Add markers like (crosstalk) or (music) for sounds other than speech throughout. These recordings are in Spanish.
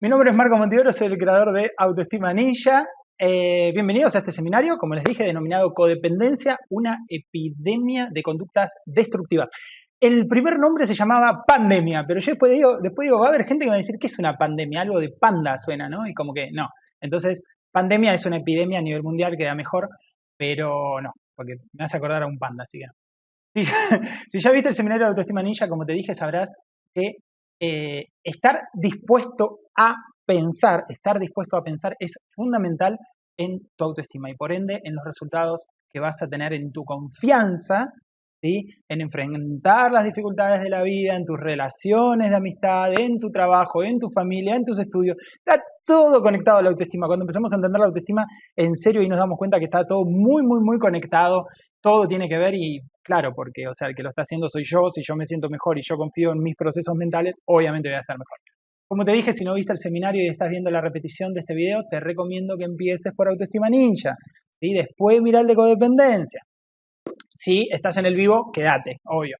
Mi nombre es Marco Montivero, soy el creador de Autoestima Ninja. Eh, bienvenidos a este seminario, como les dije, denominado Codependencia, una epidemia de conductas destructivas. El primer nombre se llamaba pandemia, pero yo después digo, va a haber gente que va a decir que es una pandemia, algo de panda suena, ¿no? Y como que no. Entonces, pandemia es una epidemia a nivel mundial, queda mejor, pero no, porque me hace acordar a un panda, así que. Si ya, (laughs) si ya viste el seminario de Autoestima Ninja, como te dije, sabrás que eh, estar dispuesto a pensar, estar dispuesto a pensar es fundamental en tu autoestima y por ende en los resultados que vas a tener en tu confianza, ¿sí? en enfrentar las dificultades de la vida, en tus relaciones de amistad, en tu trabajo, en tu familia, en tus estudios. Está todo conectado a la autoestima. Cuando empezamos a entender la autoestima en serio y nos damos cuenta que está todo muy, muy, muy conectado, todo tiene que ver y claro, porque, o sea, el que lo está haciendo soy yo, si yo me siento mejor y yo confío en mis procesos mentales, obviamente voy a estar mejor. Como te dije, si no viste el seminario y estás viendo la repetición de este video, te recomiendo que empieces por autoestima ninja, ¿sí? Después mira el de codependencia. Si estás en el vivo, quédate, obvio.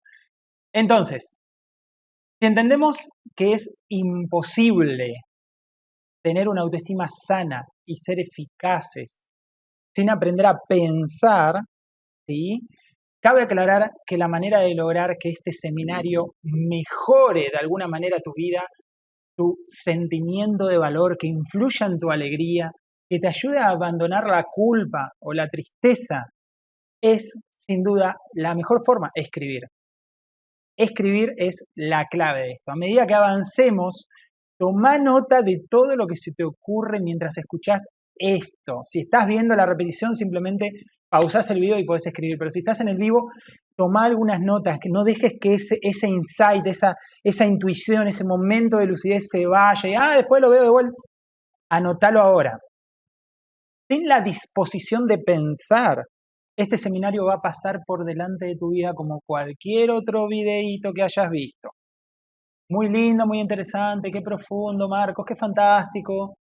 Entonces, si entendemos que es imposible tener una autoestima sana y ser eficaces sin aprender a pensar, ¿sí? Cabe aclarar que la manera de lograr que este seminario mejore de alguna manera tu vida, tu sentimiento de valor, que influya en tu alegría, que te ayude a abandonar la culpa o la tristeza, es sin duda la mejor forma, escribir. Escribir es la clave de esto. A medida que avancemos, toma nota de todo lo que se te ocurre mientras escuchas esto. Si estás viendo la repetición, simplemente pausás el video y podés escribir, pero si estás en el vivo, toma algunas notas, que no dejes que ese, insight, esa, intuición, ese momento de lucidez se vaya y, ah, después lo veo de vuelta. Anótalo ahora. Ten la disposición de pensar. Este seminario va a pasar por delante de tu vida como cualquier otro videíto que hayas visto. Muy lindo, muy interesante, qué profundo, Marcos, qué fantástico.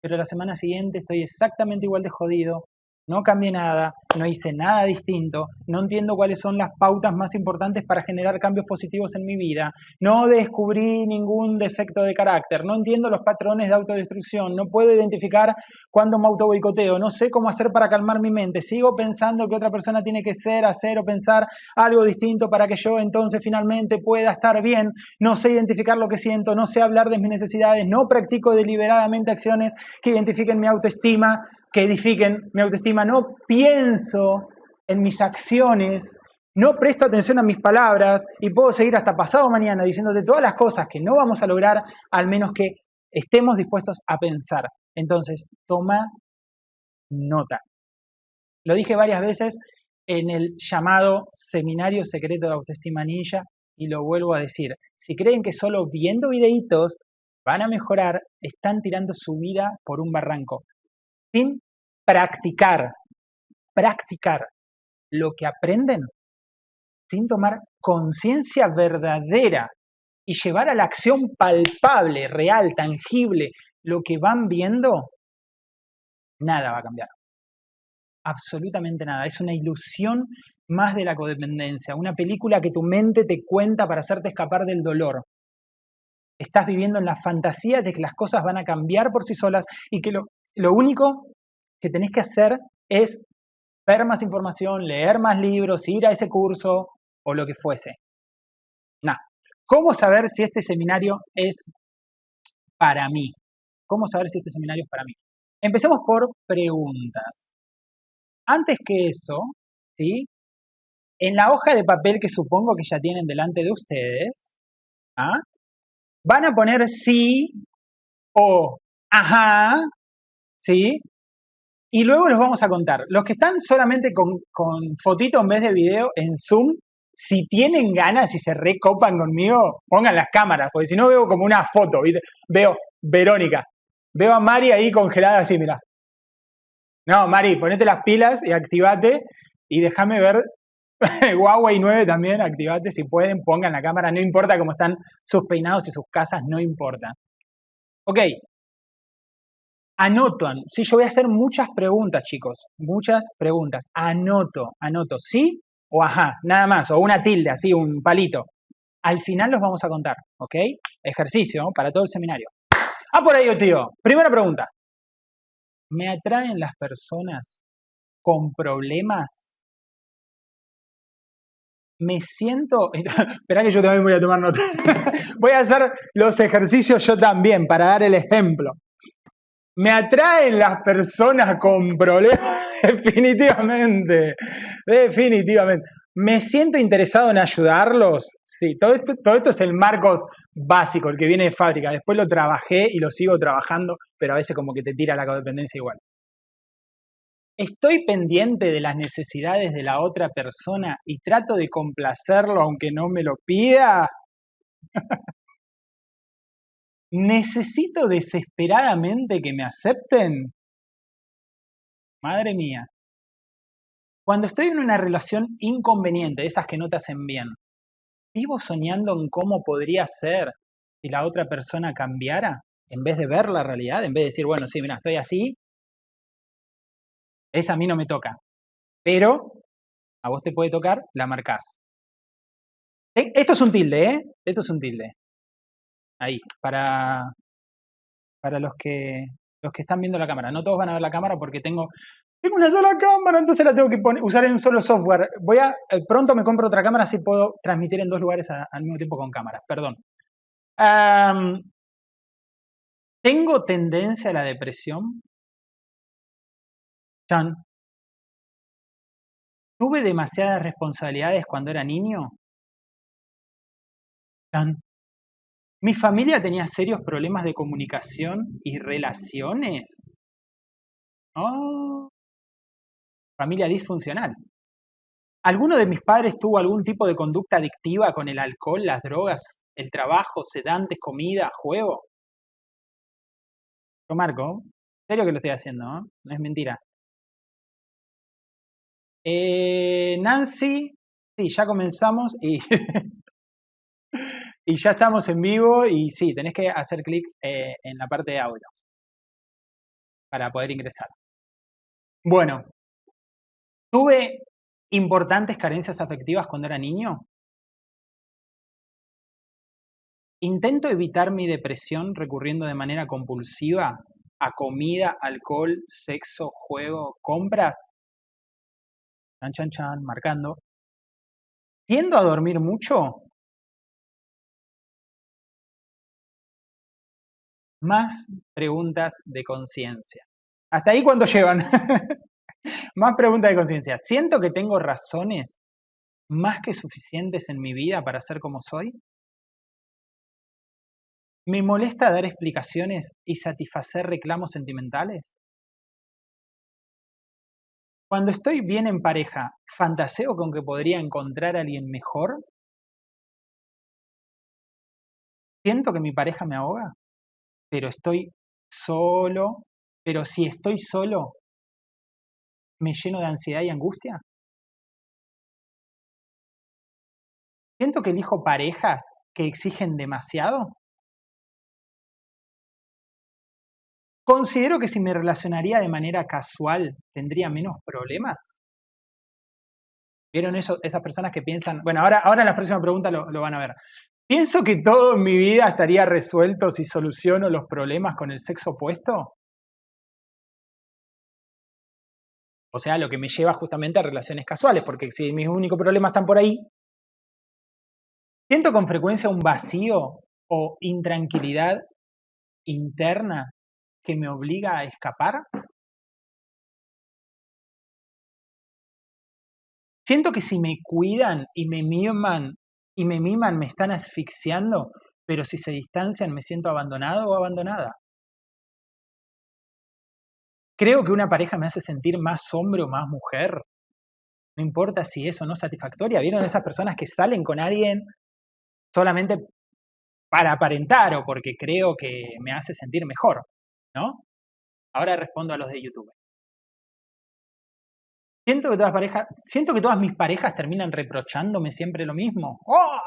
Pero la semana siguiente estoy exactamente igual de jodido, no cambié nada, no hice nada distinto, no entiendo cuáles son las pautas más importantes para generar cambios positivos en mi vida, no descubrí ningún defecto de carácter, no entiendo los patrones de autodestrucción, no puedo identificar cuándo me auto boicoteo, no sé cómo hacer para calmar mi mente, sigo pensando que otra persona tiene que ser, hacer o pensar algo distinto para que yo entonces finalmente pueda estar bien, no sé identificar lo que siento, no sé hablar de mis necesidades, no practico deliberadamente acciones que identifiquen mi autoestima, que edifiquen mi autoestima, no pienso en mis acciones, no presto atención a mis palabras y puedo seguir hasta pasado mañana diciéndote todas las cosas que no vamos a lograr, al menos que estemos dispuestos a pensar. Entonces, toma nota. Lo dije varias veces en el llamado Seminario Secreto de Autoestima Ninja y lo vuelvo a decir. Si creen que solo viendo videitos van a mejorar, están tirando su vida por un barranco sin practicar, practicar lo que aprenden, sin tomar conciencia verdadera y llevar a la acción palpable, real, tangible, lo que van viendo, nada va a cambiar. Absolutamente nada. Es una ilusión más de la codependencia, una película que tu mente te cuenta para hacerte escapar del dolor. Estás viviendo en la fantasía de que las cosas van a cambiar por sí solas y que lo, lo único que tenés que hacer es ver más información, leer más libros, ir a ese curso o lo que fuese. Nada. ¿Cómo saber si este seminario es para mí? ¿Cómo saber si este seminario es para mí? Empecemos por preguntas. Antes que eso, ¿sí? En la hoja de papel que supongo que ya tienen delante de ustedes, ¿ah? van a poner sí o ajá ¿sí? Y luego los vamos a contar. Los que están solamente con, fotito en vez de video en Zoom, si tienen ganas y se recopan conmigo, pongan las cámaras, porque si no veo como una foto, veo Verónica, veo a Mari ahí congelada así, mira. No, Mari, ponete las pilas y activate y déjame ver (laughs) Huawei 9 también, activate si pueden, pongan la cámara, no importa cómo están sus peinados y sus casas, no importa. Ok, anotan. Sí, yo voy a hacer muchas preguntas, chicos. Muchas preguntas. Anoto, anoto. ¿Sí o ajá? Nada más. O una tilde, así, un palito. Al final los vamos a contar, ¿ok? Ejercicio para todo el seminario. Ah, por ahí, tío. Primera pregunta. ¿Me atraen las personas con problemas? Me siento... (laughs) Espera que yo también voy a tomar nota. (laughs) voy a hacer los ejercicios yo también para dar el ejemplo. ¿Me atraen las personas con problemas? (laughs) definitivamente. Definitivamente. ¿Me siento interesado en ayudarlos? Sí, todo esto, todo esto es el Marcos básico, el que viene de fábrica. Después lo trabajé y lo sigo trabajando, pero a veces como que te tira la codependencia igual. Estoy pendiente de las necesidades de la otra persona y trato de complacerlo aunque no me lo pida. (laughs) ¿Necesito desesperadamente que me acepten? Madre mía. Cuando estoy en una relación inconveniente, esas que no te hacen bien, vivo soñando en cómo podría ser si la otra persona cambiara, en vez de ver la realidad, en vez de decir, bueno, sí, mira, estoy así, esa a mí no me toca. Pero a vos te puede tocar, la marcás. Eh, esto es un tilde, ¿eh? Esto es un tilde. Ahí, para, para los, que, los que están viendo la cámara. No todos van a ver la cámara porque tengo tengo una sola cámara, entonces la tengo que usar en un solo software. Voy a, eh, pronto me compro otra cámara, así puedo transmitir en dos lugares al mismo tiempo con cámaras, perdón. ¿Tengo tendencia a la depresión? Chan. ¿Tuve demasiadas responsabilidades cuando era niño? Chan. ¿Mi familia tenía serios problemas de comunicación y relaciones? Familia disfuncional. ¿Alguno de mis padres tuvo algún tipo de conducta adictiva con el alcohol, las drogas, el trabajo, sedantes, comida, juego? Yo marco, serio que lo estoy haciendo, ¿no? No es mentira. Eh, Nancy, sí, ya comenzamos y, (laughs) (laughs) y ya estamos en vivo y sí, tenés que hacer clic eh, en la parte de audio para poder ingresar. Bueno, ¿Tuve importantes carencias afectivas cuando era niño? ¿Intento evitar mi depresión recurriendo de manera compulsiva a comida, alcohol, sexo, juego, compras? Chan, chan, chan, marcando. ¿Tiendo a dormir mucho? Más preguntas de conciencia. Hasta ahí cuando llevan. (laughs) Más pregunta de conciencia. ¿Siento que tengo razones más que suficientes en mi vida para ser como soy? ¿Me molesta dar explicaciones y satisfacer reclamos sentimentales? Cuando estoy bien en pareja, ¿fantaseo con que podría encontrar a alguien mejor? ¿Siento que mi pareja me ahoga? Pero estoy solo. Pero si estoy solo, me lleno de ansiedad y angustia? ¿Siento que elijo parejas que exigen demasiado? ¿Considero que si me relacionaría de manera casual tendría menos problemas? ¿Vieron eso, esas personas que piensan? Bueno, ahora, ahora en la próxima pregunta lo, lo van a ver. ¿Pienso que todo en mi vida estaría resuelto si soluciono los problemas con el sexo opuesto? O sea, lo que me lleva justamente a relaciones casuales, porque si mis únicos problemas están por ahí, siento con frecuencia un vacío o intranquilidad interna que me obliga a escapar. Siento que si me cuidan y me miman y me miman me están asfixiando, pero si se distancian me siento abandonado o abandonada. Creo que una pareja me hace sentir más hombre o más mujer. No importa si eso no es satisfactoria. ¿Vieron esas personas que salen con alguien solamente para aparentar o porque creo que me hace sentir mejor? ¿No? Ahora respondo a los de YouTube. Siento que todas, parejas, siento que todas mis parejas terminan reprochándome siempre lo mismo. ¡Oh!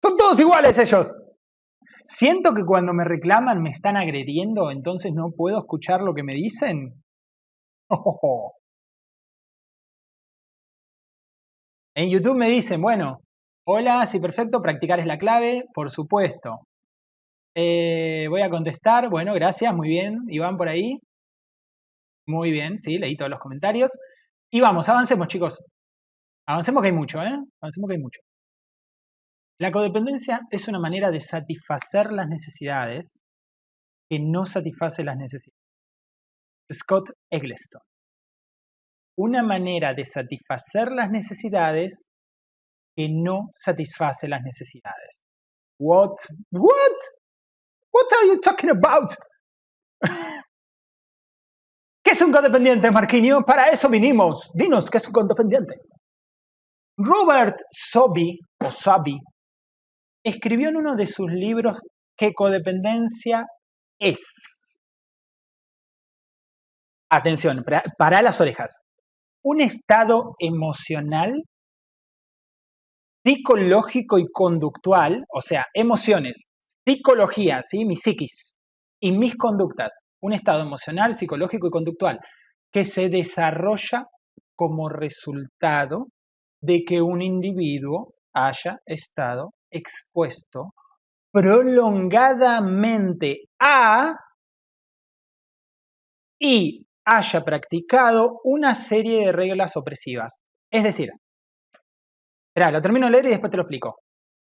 Son todos iguales ellos. Siento que cuando me reclaman me están agrediendo, entonces no puedo escuchar lo que me dicen. (laughs) En YouTube me dicen, bueno, hola, sí, perfecto, practicar es la clave, por supuesto. Eh, voy a contestar. Bueno, gracias, muy bien. Iván por ahí. Muy bien, sí, leí todos los comentarios. Y vamos, avancemos, chicos. Avancemos que hay mucho, ¿eh? Avancemos que hay mucho. La codependencia es una manera de satisfacer las necesidades que no satisface las necesidades. Scott Eggleston. Una manera de satisfacer las necesidades que no satisface las necesidades. What? What? What are you talking about? ¿Qué es un codependiente, Marquinhos? Para eso vinimos. Dinos, ¿qué es un codependiente? Robert Sobi, o Sabi, escribió en uno de sus libros que codependencia es. Atención, para las orejas. Un estado emocional, psicológico y conductual, o sea, emociones, psicología, ¿sí? mi psiquis, y mis conductas, un estado emocional, psicológico y conductual, que se desarrolla como resultado de que un individuo haya estado expuesto prolongadamente a y haya practicado una serie de reglas opresivas. Es decir, lo termino de leer y después te lo explico.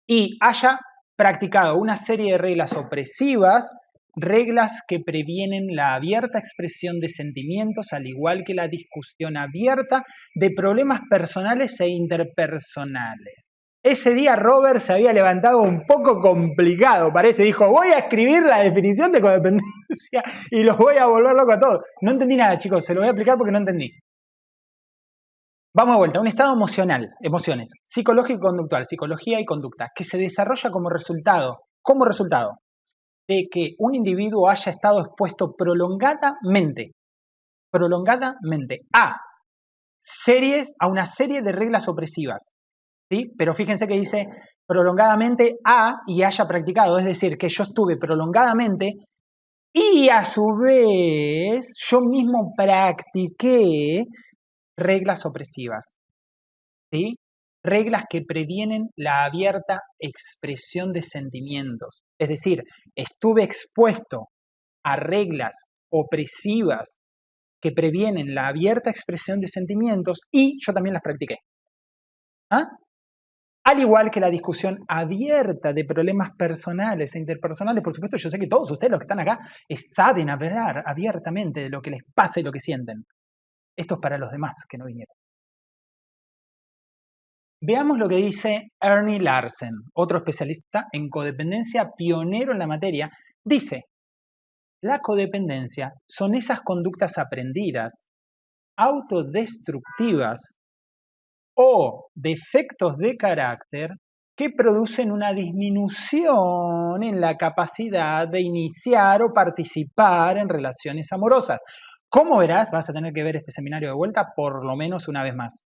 Y haya practicado una serie de reglas opresivas, reglas que previenen la abierta expresión de sentimientos, al igual que la discusión abierta de problemas personales e interpersonales. Ese día Robert se había levantado un poco complicado, parece. Dijo, voy a escribir la definición de codependencia y los voy a volver loco a todos. No entendí nada, chicos, se lo voy a explicar porque no entendí. Vamos a vuelta, un estado emocional, emociones, psicológico y conductual, psicología y conducta, que se desarrolla como resultado, como resultado de que un individuo haya estado expuesto prolongadamente, prolongadamente a series, a una serie de reglas opresivas, pero fíjense que dice prolongadamente a y haya practicado, es decir, que yo estuve prolongadamente y a su vez yo mismo practiqué reglas opresivas, ¿sí? Reglas que previenen la abierta expresión de sentimientos. Es decir, estuve expuesto a reglas opresivas que previenen la abierta expresión de sentimientos y yo también las practiqué. ¿Ah? Al igual que la discusión abierta de problemas personales e interpersonales, por supuesto, yo sé que todos ustedes los que están acá saben hablar abiertamente de lo que les pasa y lo que sienten. Esto es para los demás que no vinieron. Veamos lo que dice Ernie Larsen, otro especialista en codependencia, pionero en la materia. Dice, la codependencia son esas conductas aprendidas, autodestructivas, o defectos de carácter que producen una disminución en la capacidad de iniciar o participar en relaciones amorosas. Como verás, vas a tener que ver este seminario de vuelta por lo menos una vez más.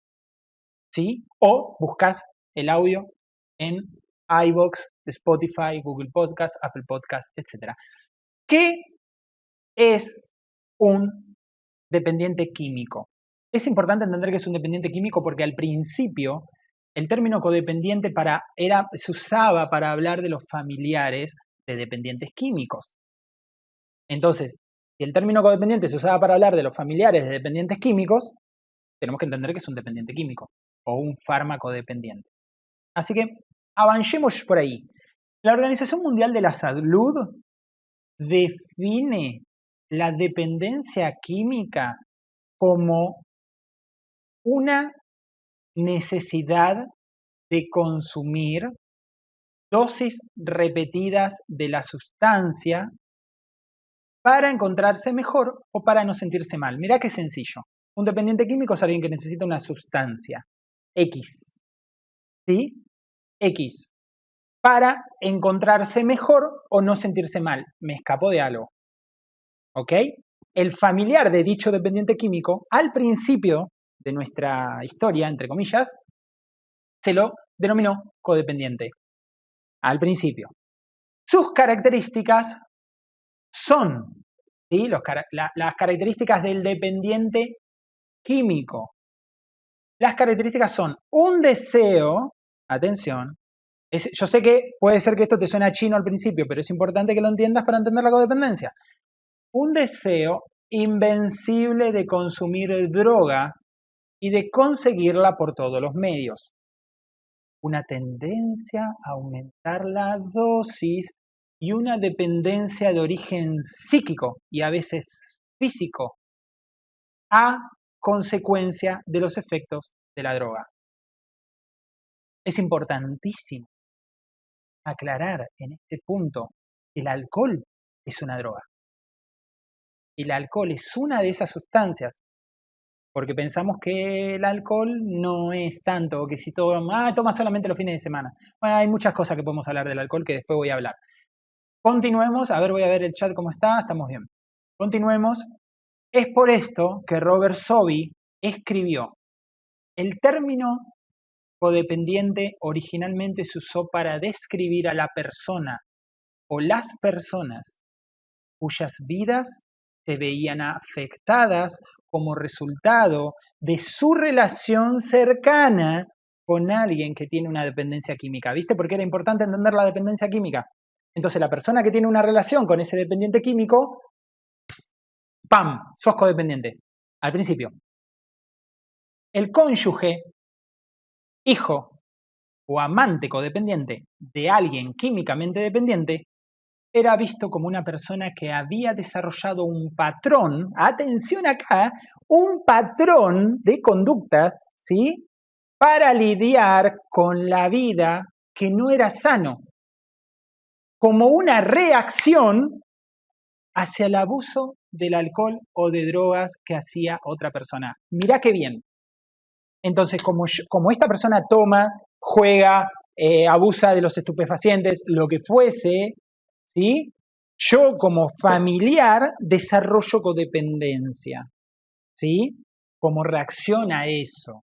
¿Sí? O buscas el audio en iBox, Spotify, Google Podcast, Apple Podcast, etc. ¿Qué es un dependiente químico? Es importante entender que es un dependiente químico porque al principio el término codependiente para, era, se usaba para hablar de los familiares de dependientes químicos. Entonces, si el término codependiente se usaba para hablar de los familiares de dependientes químicos, tenemos que entender que es un dependiente químico o un fármaco dependiente. Así que avancemos por ahí. La Organización Mundial de la Salud define la dependencia química como una necesidad de consumir dosis repetidas de la sustancia para encontrarse mejor o para no sentirse mal. Mirá qué sencillo. Un dependiente químico es alguien que necesita una sustancia X. ¿Sí? X. Para encontrarse mejor o no sentirse mal. Me escapo de algo. ¿Ok? El familiar de dicho dependiente químico, al principio, de nuestra historia, entre comillas, se lo denominó codependiente al principio. Sus características son ¿sí? las características del dependiente químico. Las características son un deseo, atención, yo sé que puede ser que esto te suena chino al principio, pero es importante que lo entiendas para entender la codependencia. Un deseo invencible de consumir droga y de conseguirla por todos los medios. Una tendencia a aumentar la dosis y una dependencia de origen psíquico y a veces físico a consecuencia de los efectos de la droga. Es importantísimo aclarar en este punto el alcohol es una droga. El alcohol es una de esas sustancias, porque pensamos que el alcohol no es tanto, que si todo, ah, toma solamente los fines de semana. Hay muchas cosas que podemos hablar del alcohol que después voy a hablar. Continuemos, a ver, voy a ver el chat cómo está, estamos bien. Continuemos. Es por esto que Robert Sobi escribió, el término codependiente originalmente se usó para describir a la persona o las personas cuyas vidas se veían afectadas como resultado de su relación cercana con alguien que tiene una dependencia química. ¿Viste por qué era importante entender la dependencia química? Entonces la persona que tiene una relación con ese dependiente químico, ¡pam! Sos codependiente. Al principio. El cónyuge, hijo o amante codependiente de alguien químicamente dependiente era visto como una persona que había desarrollado un patrón, atención acá, un patrón de conductas, ¿sí? Para lidiar con la vida que no era sano como una reacción hacia el abuso del alcohol o de drogas que hacía otra persona. Mirá qué bien. Entonces, como, esta persona toma, juega, eh, abusa de los estupefacientes, lo que fuese, ¿sí? Yo como familiar desarrollo codependencia, ¿sí? Como reacción a eso.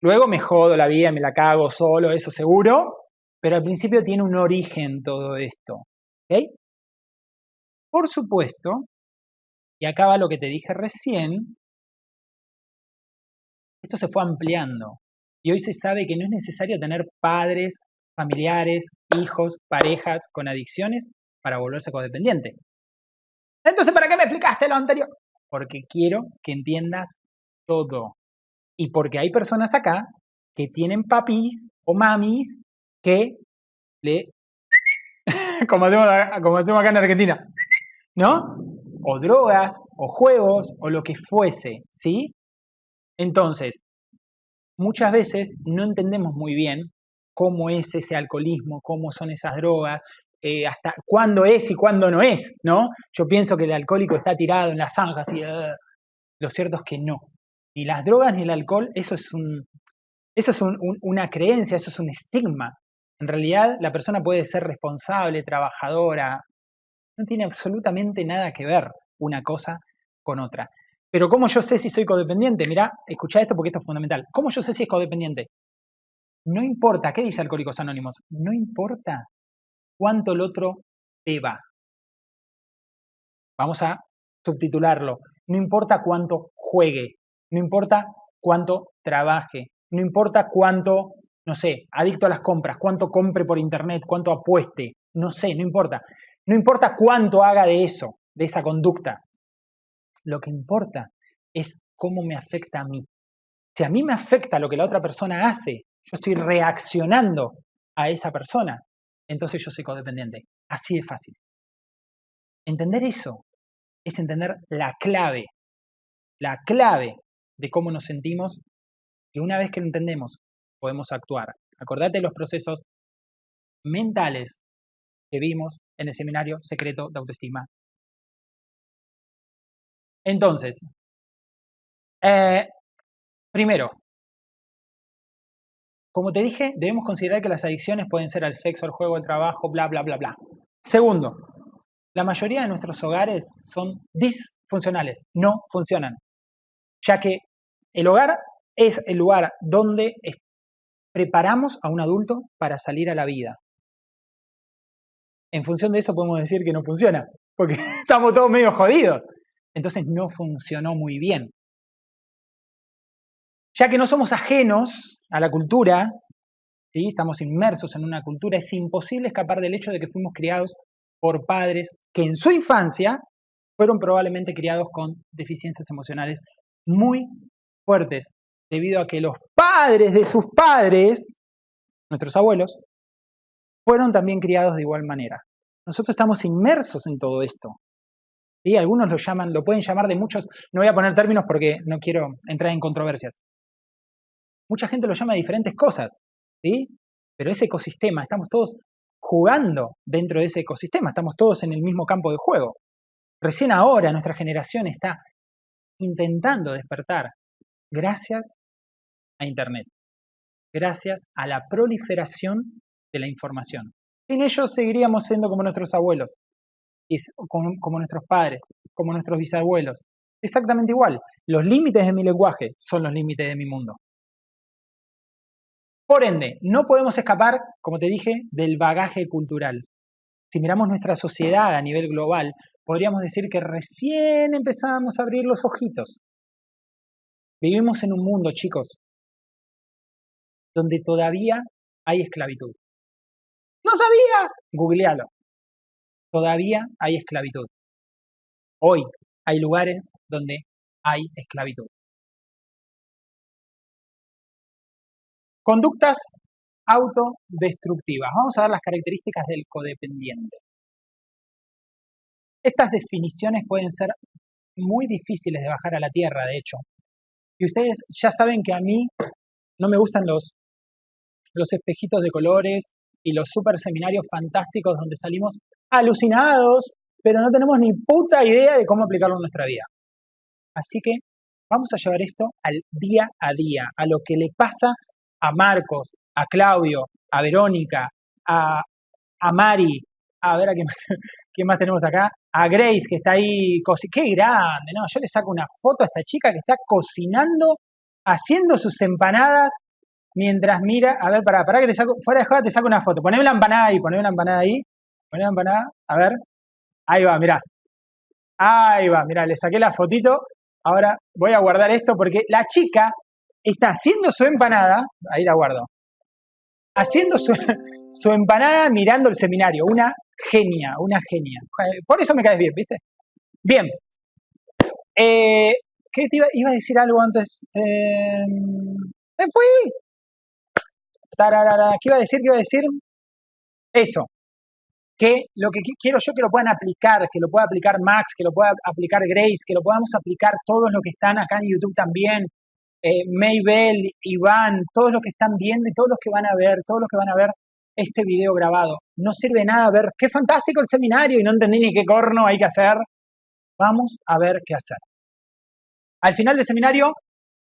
Luego me jodo la vida, me la cago solo, eso seguro, pero al principio tiene un origen todo esto. Por supuesto, y acá va lo que te dije recién, esto se fue ampliando. Y hoy se sabe que no es necesario tener padres, familiares, hijos, parejas con adicciones para volverse codependiente. Entonces, ¿para qué me explicaste lo anterior? Porque quiero que entiendas todo. Y porque hay personas acá que tienen papis o mamis que le, (laughs) como hacemos, acá en Argentina, ¿no? O drogas, o juegos, o lo que fuese, ¿sí? Entonces, muchas veces no entendemos muy bien cómo es ese alcoholismo, cómo son esas drogas, eh, hasta cuándo es y cuándo no es, ¿no? Yo pienso que el alcohólico está tirado en las zanjas y lo cierto es que no. Ni las drogas ni el alcohol, eso es un, eso es una creencia, eso es un estigma. En realidad, la persona puede ser responsable, trabajadora, no tiene absolutamente nada que ver una cosa con otra. Pero ¿cómo yo sé si soy codependiente? Mirá, escucha esto porque esto es fundamental. ¿Cómo yo sé si es codependiente? No importa, ¿qué dice Alcohólicos Anónimos? No importa cuánto el otro te va. Vamos a subtitularlo. No importa cuánto juegue, no importa cuánto trabaje, no importa cuánto no sé, adicto a las compras, cuánto compre por internet, cuánto apueste, no sé, no importa. No importa cuánto haga de eso, de esa conducta. Lo que importa es cómo me afecta a mí. Si a mí me afecta lo que la otra persona hace, yo estoy reaccionando a esa persona, entonces yo soy codependiente. Así de fácil. Entender eso es entender la clave, la clave de cómo nos sentimos y una vez que lo entendemos podemos actuar. Acordate de los procesos mentales que vimos en el seminario secreto de autoestima. Entonces, eh, primero, como te dije, debemos considerar que las adicciones pueden ser al sexo, al juego, al trabajo, bla, bla, bla, bla. Segundo, la mayoría de nuestros hogares son disfuncionales, no funcionan, ya que el hogar es el lugar donde preparamos a un adulto para salir a la vida. En función de eso podemos decir que no funciona, porque (laughs) estamos todos medio jodidos. Entonces no funcionó muy bien. Ya que no somos ajenos a la cultura, ¿sí? estamos inmersos en una cultura, es imposible escapar del hecho de que fuimos criados por padres que en su infancia fueron probablemente criados con deficiencias emocionales muy fuertes, debido a que los padres de sus padres, nuestros abuelos, fueron también criados de igual manera. Nosotros estamos inmersos en todo esto. ¿sí? Algunos lo llaman, lo pueden llamar de muchos, no voy a poner términos porque no quiero entrar en controversias. Mucha gente lo llama de diferentes cosas, ¿sí? Pero ese ecosistema, estamos todos jugando dentro de ese ecosistema, estamos todos en el mismo campo de juego. Recién ahora nuestra generación está intentando despertar gracias a Internet, gracias a la proliferación de la información. Sin ellos seguiríamos siendo como nuestros abuelos, como, nuestros padres, como nuestros bisabuelos. Exactamente igual. Los límites de mi lenguaje son los límites de mi mundo. Por ende, no podemos escapar, como te dije, del bagaje cultural. Si miramos nuestra sociedad a nivel global, podríamos decir que recién empezamos a abrir los ojitos. Vivimos en un mundo, chicos, donde todavía hay esclavitud. ¡No sabía! Googlealo. Todavía hay esclavitud. Hoy hay lugares donde hay esclavitud. Conductas autodestructivas. Vamos a ver las características del codependiente. Estas definiciones pueden ser muy difíciles de bajar a la tierra, de hecho. Y ustedes ya saben que a mí no me gustan los, los espejitos de colores y los super seminarios fantásticos donde salimos alucinados, pero no tenemos ni puta idea de cómo aplicarlo en nuestra vida. Así que vamos a llevar esto al día a día, a lo que le pasa a Marcos, a Claudio, a Verónica, a, a Mari, a ver a quién, (laughs) más tenemos acá, a Grace que está ahí, qué grande, ¿no? Yo le saco una foto a esta chica que está cocinando, haciendo sus empanadas mientras mira, a ver, para, para que te saco, fuera de joda te saco una foto, poneme la empanada ahí, poneme la empanada ahí, poneme la empanada, a ver, ahí va, mirá, ahí va, mirá, le saqué la fotito, ahora voy a guardar esto porque la chica está haciendo su empanada, ahí la guardo, haciendo su, (laughs) su empanada mirando el seminario, una genia, una genia. Por eso me caes bien, ¿viste? Bien. Eh, ¿Qué te iba, iba, a decir algo antes? Eh, ¡Me fui! ¿Qué iba a decir? ¿Qué iba a decir? Eso. Que lo que quiero yo que lo puedan aplicar, que lo pueda aplicar Max, que lo pueda aplicar Grace, que lo podamos aplicar todos los que están acá en YouTube también, eh, Maybell, Iván, todos los que están viendo y todos los que van a ver, todos los que van a ver este video grabado. No sirve nada ver qué fantástico el seminario y no entendí ni qué corno hay que hacer. Vamos a ver qué hacer. Al final del seminario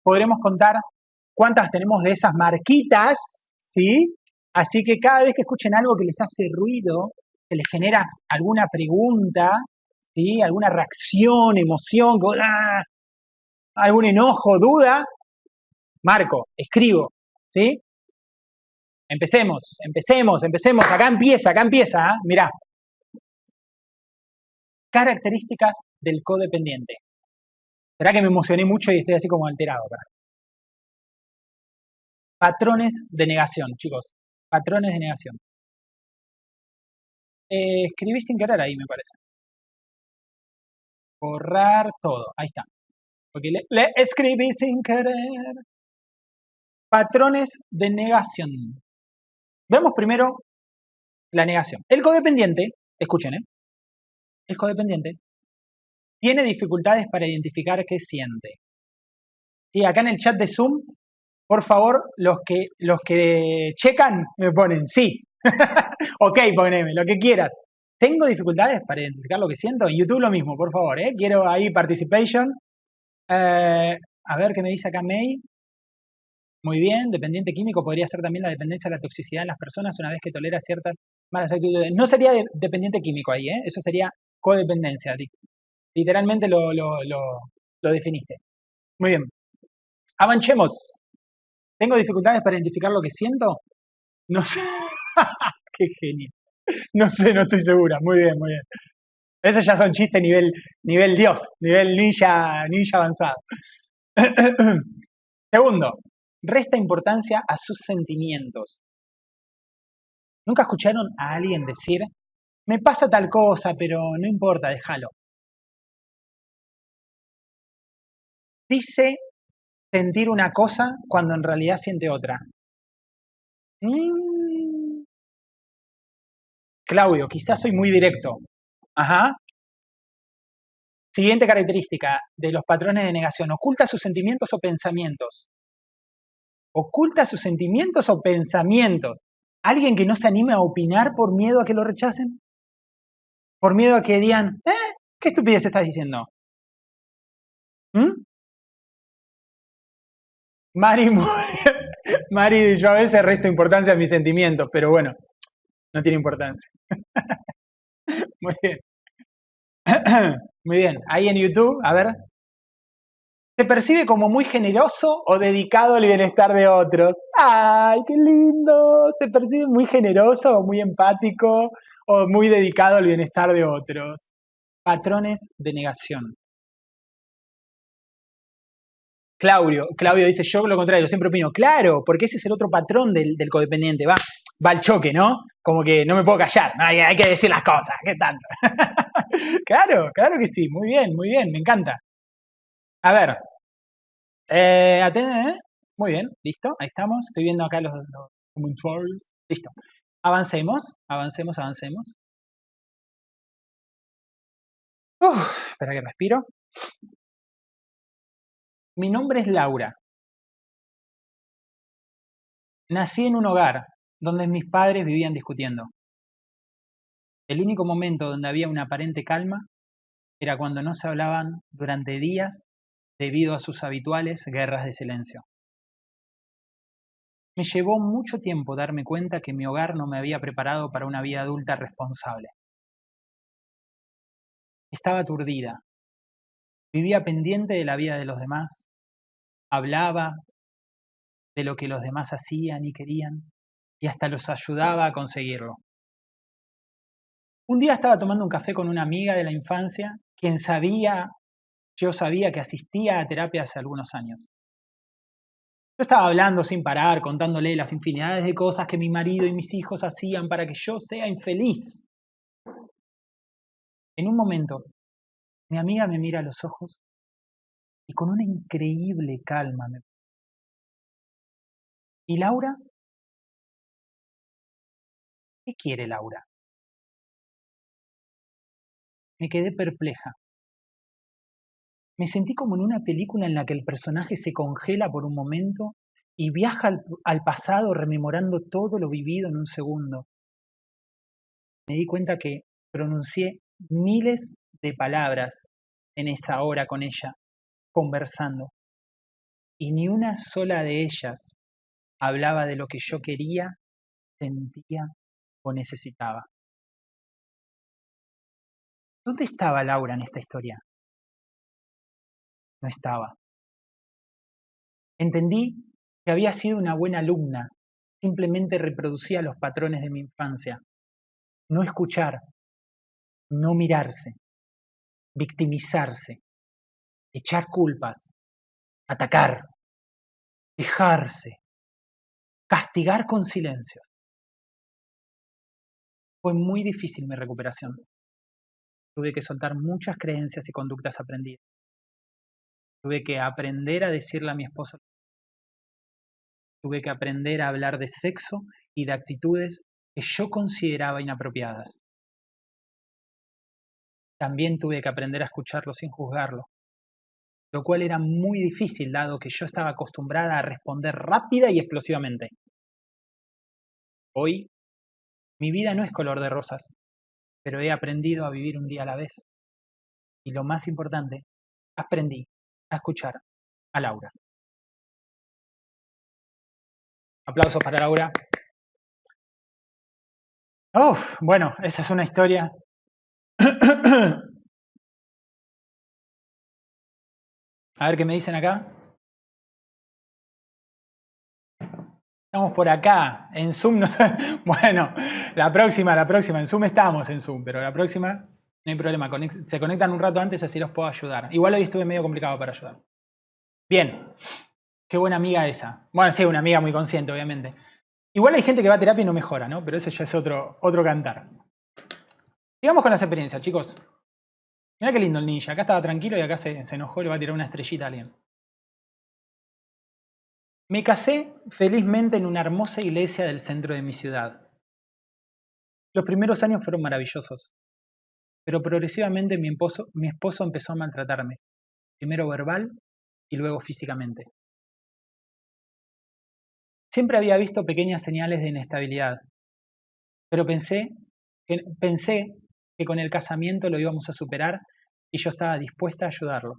podremos contar cuántas tenemos de esas marquitas, ¿sí? Así que cada vez que escuchen algo que les hace ruido, que les genera alguna pregunta, ¿sí? Alguna reacción, emoción, ¡ah! algún enojo, duda, marco, escribo, ¿sí? Empecemos, empecemos, empecemos. Acá empieza, acá empieza. ¿eh? Mirá. Características del codependiente. Verá que me emocioné mucho y estoy así como alterado. Patrones de negación, chicos. Patrones de negación. Eh, escribí sin querer ahí, me parece. Borrar todo. Ahí está. Porque le escribí sin querer. Patrones de negación. Veamos primero la negación. El codependiente, escuchen, ¿eh? el codependiente tiene dificultades para identificar qué siente. Y acá en el chat de Zoom, por favor, los que, los que checan me ponen sí. (laughs) ok, poneme, lo que quieras. ¿Tengo dificultades para identificar lo que siento? En YouTube lo mismo, por favor, ¿eh? Quiero ahí participation. Eh, a ver qué me dice acá May. Muy bien, dependiente químico podría ser también la dependencia de la toxicidad en las personas una vez que tolera ciertas malas actitudes. No sería dependiente químico ahí, ¿eh? eso sería codependencia. Literalmente lo, lo, definiste. Muy bien. Avanchemos. ¿Tengo dificultades para identificar lo que siento? No sé. (laughs) Qué genio. No sé, no estoy segura. Muy bien, muy bien. Esos ya son chistes nivel, nivel Dios, nivel ninja, ninja avanzado. (clears throat) Segundo, resta importancia a sus sentimientos. ¿Nunca escucharon a alguien decir, me pasa tal cosa, pero no importa, déjalo? Dice sentir una cosa cuando en realidad siente otra. Mm. Claudio, quizás soy muy directo. Ajá. Siguiente característica de los patrones de negación. Oculta sus sentimientos o pensamientos. Oculta sus sentimientos o pensamientos. ¿Alguien que no se anime a opinar por miedo a que lo rechacen? ¿Por miedo a que digan, eh, qué estupidez estás diciendo? Mari, (laughs) Mari, yo a veces resto importancia a mis sentimientos, pero bueno, no tiene importancia. (laughs) Muy bien. (clears throat) Muy bien. Ahí en YouTube, a ver. ¿Se percibe como muy generoso o dedicado al bienestar de otros? ¡Ay, qué lindo! ¿Se percibe muy generoso o muy empático o muy dedicado al bienestar de otros? Patrones de negación. Claudio, Claudio dice, yo lo contrario, siempre opino, claro, porque ese es el otro patrón del, codependiente, va, va al choque, ¿no? Como que no me puedo callar, hay, hay que decir las cosas, ¿qué tanto? (laughs) claro, claro que sí, muy bien, muy bien, me encanta. A ver, eh, ¿eh? Muy bien, listo, ahí estamos, estoy viendo acá los, los listo. Avancemos, avancemos, avancemos. Uf, espera que respiro. Mi nombre es Laura. Nací en un hogar donde mis padres vivían discutiendo. El único momento donde había una aparente calma era cuando no se hablaban durante días debido a sus habituales guerras de silencio. Me llevó mucho tiempo darme cuenta que mi hogar no me había preparado para una vida adulta responsable. Estaba aturdida. Vivía pendiente de la vida de los demás hablaba de lo que los demás hacían y querían y hasta los ayudaba a conseguirlo. Un día estaba tomando un café con una amiga de la infancia, quien sabía, yo sabía que asistía a terapia hace algunos años. Yo estaba hablando sin parar, contándole las infinidades de cosas que mi marido y mis hijos hacían para que yo sea infeliz. En un momento, mi amiga me mira a los ojos y con una increíble calma. ¿Y Laura? ¿Qué quiere Laura? Me quedé perpleja. Me sentí como en una película en la que el personaje se congela por un momento y viaja al, al, pasado rememorando todo lo vivido en un segundo. Me di cuenta que pronuncié miles de palabras en esa hora con ella conversando, y ni una sola de ellas hablaba de lo que yo quería, sentía o necesitaba. ¿Dónde estaba Laura en esta historia? No estaba. Entendí que había sido una buena alumna, simplemente reproducía los patrones de mi infancia. No escuchar, no mirarse, victimizarse, echar culpas, atacar, quejarse, castigar con silencios. Fue muy difícil mi recuperación. Tuve que soltar muchas creencias y conductas aprendidas. Tuve que aprender a decirle a mi esposo. Tuve que aprender a hablar de sexo y de actitudes que yo consideraba inapropiadas. También tuve que aprender a escucharlo sin juzgarlo, lo cual era muy difícil dado que yo estaba acostumbrada a responder rápida y explosivamente. Hoy, mi vida no es color de rosas, pero he aprendido a vivir un día a la vez. Y lo más importante, aprendí a escuchar a Laura. Aplausos para Laura. Uf, bueno, esa es una historia (coughs) A ver qué me dicen acá. Estamos por acá, en Zoom. No, (laughs) bueno, la próxima, la próxima. En Zoom estamos en Zoom, pero la próxima no hay problema. Se conectan un rato antes, así los puedo ayudar. Igual hoy estuve medio complicado para ayudar. Bien, qué buena amiga esa. Bueno, sí, una amiga muy consciente, obviamente. Igual hay gente que va a terapia y no mejora, ¿no? Pero eso ya es otro, otro cantar. Sigamos con las experiencias, chicos. Mira qué lindo el ninja. Acá estaba tranquilo y acá se, se enojó y le va a tirar una estrellita a alguien. Me casé felizmente en una hermosa iglesia del centro de mi ciudad. Los primeros años fueron maravillosos, pero progresivamente mi esposo, mi esposo empezó a maltratarme, primero verbal y luego físicamente. Siempre había visto pequeñas señales de inestabilidad, pero pensé que, pensé que con el casamiento lo íbamos a superar y yo estaba dispuesta a ayudarlo.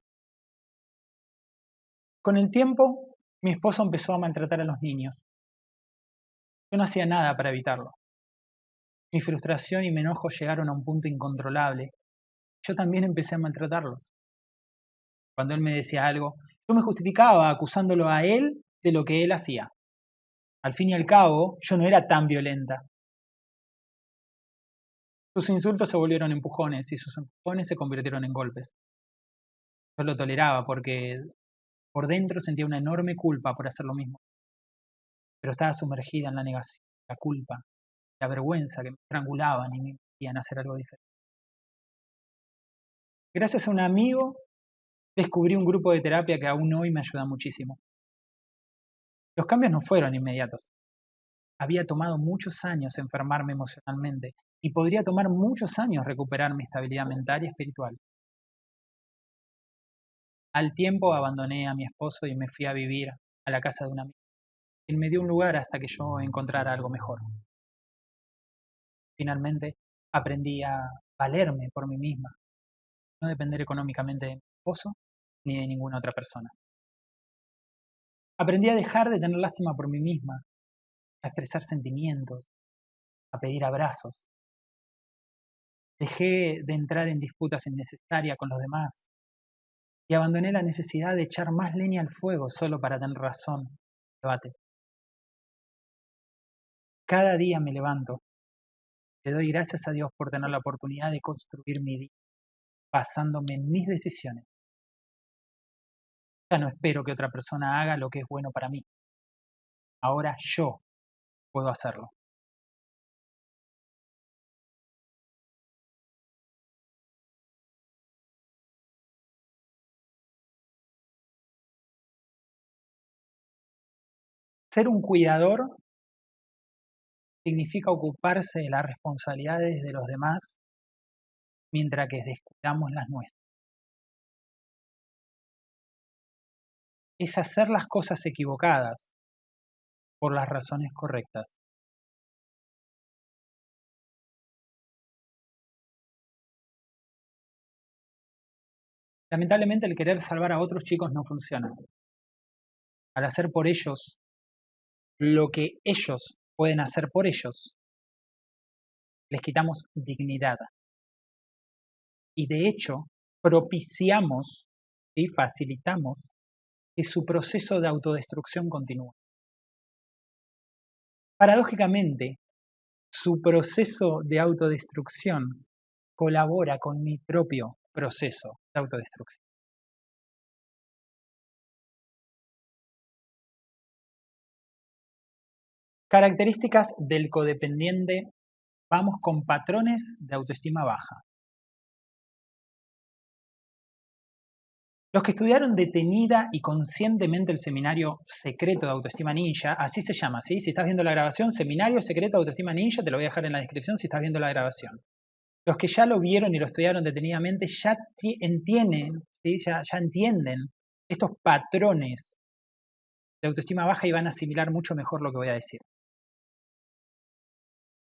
Con el tiempo, mi esposo empezó a maltratar a los niños. Yo no hacía nada para evitarlo. Mi frustración y mi enojo llegaron a un punto incontrolable. Yo también empecé a maltratarlos. Cuando él me decía algo, yo me justificaba acusándolo a él de lo que él hacía. Al fin y al cabo, yo no era tan violenta. Sus insultos se volvieron empujones y sus empujones se convirtieron en golpes. Yo lo toleraba porque por dentro sentía una enorme culpa por hacer lo mismo. Pero estaba sumergida en la negación, la culpa, la vergüenza que me estrangulaban y me impedían hacer algo diferente. Gracias a un amigo descubrí un grupo de terapia que aún hoy me ayuda muchísimo. Los cambios no fueron inmediatos. Había tomado muchos años enfermarme emocionalmente y podría tomar muchos años recuperar mi estabilidad mental y espiritual. Al tiempo abandoné a mi esposo y me fui a vivir a la casa de un amigo. Él me dio un lugar hasta que yo encontrara algo mejor. Finalmente aprendí a valerme por mí misma, no depender económicamente de mi esposo ni de ninguna otra persona. Aprendí a dejar de tener lástima por mí misma, a expresar sentimientos, a pedir abrazos. Dejé de entrar en disputas innecesarias con los demás y abandoné la necesidad de echar más leña al fuego solo para tener razón. Debate. Cada día me levanto. Le doy gracias a Dios por tener la oportunidad de construir mi día, basándome en mis decisiones ya no espero que otra persona haga lo que es bueno para mí. Ahora yo puedo hacerlo. Ser un cuidador significa ocuparse de las responsabilidades de los demás mientras que descuidamos las nuestras. es hacer las cosas equivocadas por las razones correctas. Lamentablemente el querer salvar a otros chicos no funciona. Al hacer por ellos lo que ellos pueden hacer por ellos, les quitamos dignidad. Y de hecho, propiciamos y facilitamos que su proceso de autodestrucción continúa. Paradójicamente, su proceso de autodestrucción colabora con mi propio proceso de autodestrucción. Características del codependiente. Vamos con patrones de autoestima baja. Los que estudiaron detenida y conscientemente el seminario secreto de autoestima ninja, así se llama, ¿sí? Si estás viendo la grabación, seminario secreto de autoestima ninja, te lo voy a dejar en la descripción si estás viendo la grabación. Los que ya lo vieron y lo estudiaron detenidamente ya entienden, ¿sí? ya, ya entienden estos patrones de autoestima baja y van a asimilar mucho mejor lo que voy a decir.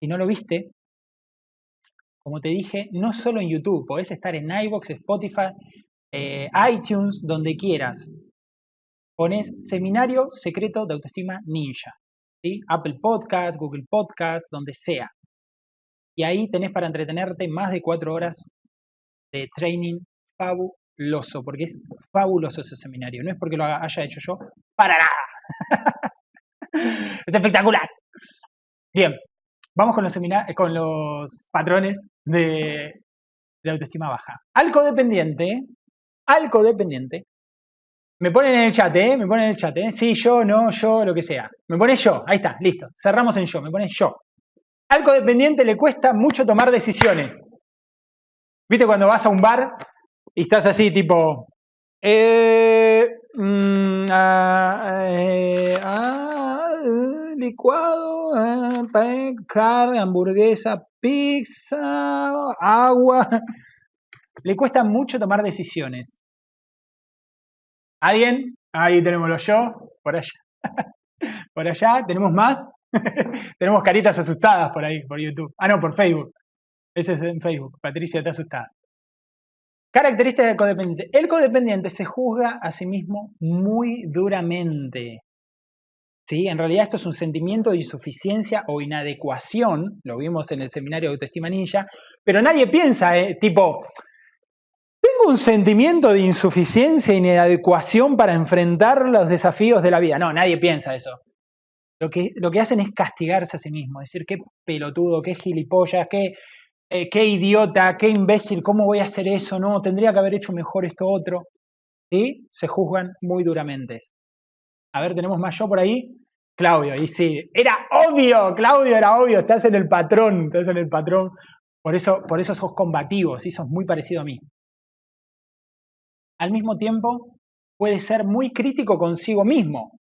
Si no lo viste, como te dije, no solo en YouTube, podés estar en iVoox, Spotify, eh, iTunes, donde quieras. Pones Seminario Secreto de Autoestima Ninja. Apple Podcast, Google Podcast, donde sea. Y ahí tenés para entretenerte más de cuatro horas de training fabuloso, porque es fabuloso ese seminario. No es porque lo haya hecho yo, para nada. (laughs) es espectacular. Bien, vamos con los, con los patrones de, de autoestima baja. Al codependiente al codependiente Me ponen en el chat, ¿eh? Me ponen en el chat, ¿eh? Sí, yo, no, yo, lo que sea. Me pone yo, ahí está, listo. Cerramos en yo, me pone yo. Al codependiente le cuesta mucho tomar decisiones. ¿Viste cuando vas a un bar y estás así, tipo, eh, mm, ah, eh, ah, licuado, eh, carne, hamburguesa, pizza, agua. (laughs) Le cuesta mucho tomar decisiones. ¿Alguien? Ahí tenemos los yo, por allá. (laughs) por allá, ¿tenemos más? (laughs) tenemos caritas asustadas por ahí, por YouTube. Ah, no, por Facebook. Ese es en Facebook. Patricia está asustada. Características del codependiente. El codependiente se juzga a sí mismo muy duramente. ¿Sí? En realidad esto es un sentimiento de insuficiencia o inadecuación, lo vimos en el seminario de autoestima ninja, pero nadie piensa, ¿eh? tipo, tengo un sentimiento de insuficiencia e inadecuación para enfrentar los desafíos de la vida. No, nadie piensa eso. Lo que, lo que hacen es castigarse a sí mismo, decir qué pelotudo, qué gilipollas, qué, eh, qué idiota, qué imbécil, ¿cómo voy a hacer eso? No, tendría que haber hecho mejor esto otro. Y se juzgan muy duramente. A ver, tenemos más yo por ahí. Claudio, y sí, era obvio, Claudio, era obvio, estás en el patrón, estás en el patrón. Por eso, por eso sos combativo, ¿sí? sos muy parecido a mí al mismo tiempo puede ser muy crítico consigo mismo.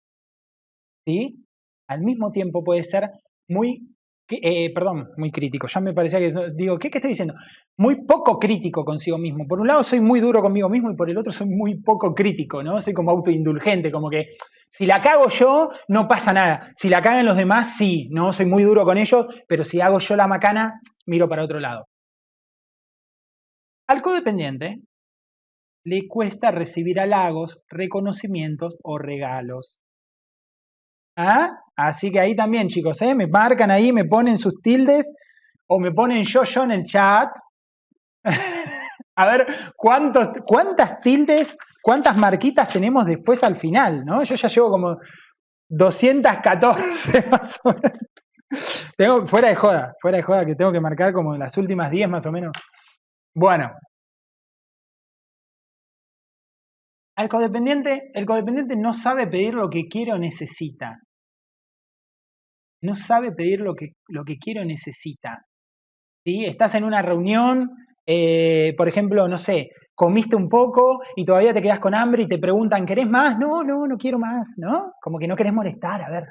¿Sí? Al mismo tiempo puede ser muy, eh, perdón, muy crítico, ya me parecía que, digo, ¿qué, ¿qué estoy diciendo? Muy poco crítico consigo mismo. Por un lado soy muy duro conmigo mismo y por el otro soy muy poco crítico, ¿no? Soy como autoindulgente, como que si la cago yo, no pasa nada. Si la cagan los demás, sí, ¿no? Soy muy duro con ellos, pero si hago yo la macana, miro para otro lado. Al codependiente le cuesta recibir halagos, reconocimientos o regalos. ¿Ah? Así que ahí también, chicos, ¿eh? me marcan ahí, me ponen sus tildes o me ponen yo, yo en el chat. (laughs) A ver, ¿cuántos, ¿cuántas tildes, cuántas marquitas tenemos después al final? ¿no? Yo ya llevo como 214 (laughs) más o menos. Tengo, fuera de joda, fuera de joda, que tengo que marcar como las últimas 10 más o menos. Bueno, Al codependiente, el codependiente no sabe pedir lo que quiere o necesita. No sabe pedir lo que, lo que quiere o necesita. ¿Sí? Estás en una reunión, eh, por ejemplo, no sé, comiste un poco y todavía te quedas con hambre y te preguntan, ¿querés más? No, no, no quiero más, ¿no? Como que no querés molestar, a ver,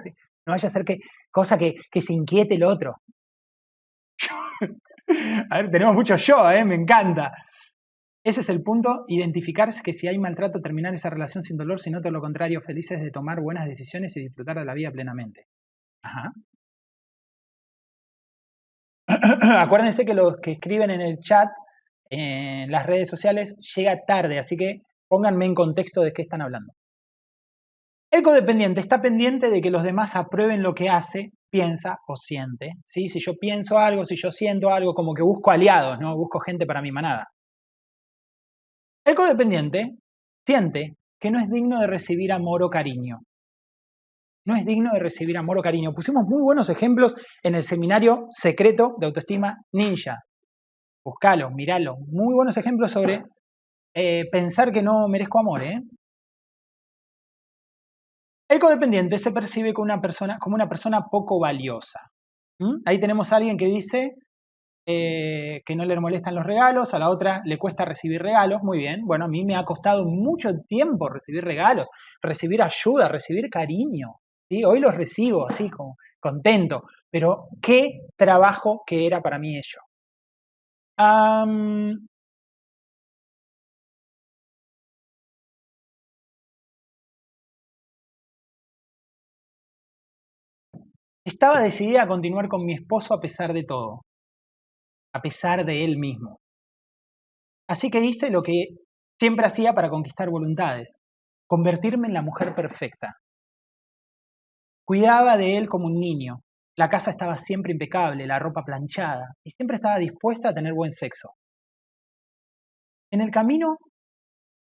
no vaya a ser que, cosa que, que se inquiete el otro. (laughs) a ver, tenemos mucho yo, ¿eh? me encanta. Ese es el punto, identificarse que si hay maltrato, terminar esa relación sin dolor, sino todo lo contrario, felices de tomar buenas decisiones y disfrutar de la vida plenamente. (clears throat) Acuérdense que los que escriben en el chat, en las redes sociales, llega tarde, así que pónganme en contexto de qué están hablando. El codependiente está pendiente de que los demás aprueben lo que hace, piensa o siente. ¿sí? Si yo pienso algo, si yo siento algo, como que busco aliados, no busco gente para mi manada. El codependiente siente que no es digno de recibir amor o cariño. No es digno de recibir amor o cariño. Pusimos muy buenos ejemplos en el seminario secreto de autoestima ninja. Buscalo, miralo. Muy buenos ejemplos sobre eh, pensar que no merezco amor. ¿eh? El codependiente se percibe como una persona, como una persona poco valiosa. Ahí tenemos a alguien que dice, eh, que no le molestan los regalos, a la otra le cuesta recibir regalos, muy bien, bueno, a mí me ha costado mucho tiempo recibir regalos, recibir ayuda, recibir cariño, ¿sí? hoy los recibo así contento, pero qué trabajo que era para mí ello. Estaba decidida a continuar con mi esposo a pesar de todo a pesar de él mismo. Así que hice lo que siempre hacía para conquistar voluntades, convertirme en la mujer perfecta. Cuidaba de él como un niño. La casa estaba siempre impecable, la ropa planchada, y siempre estaba dispuesta a tener buen sexo. En el camino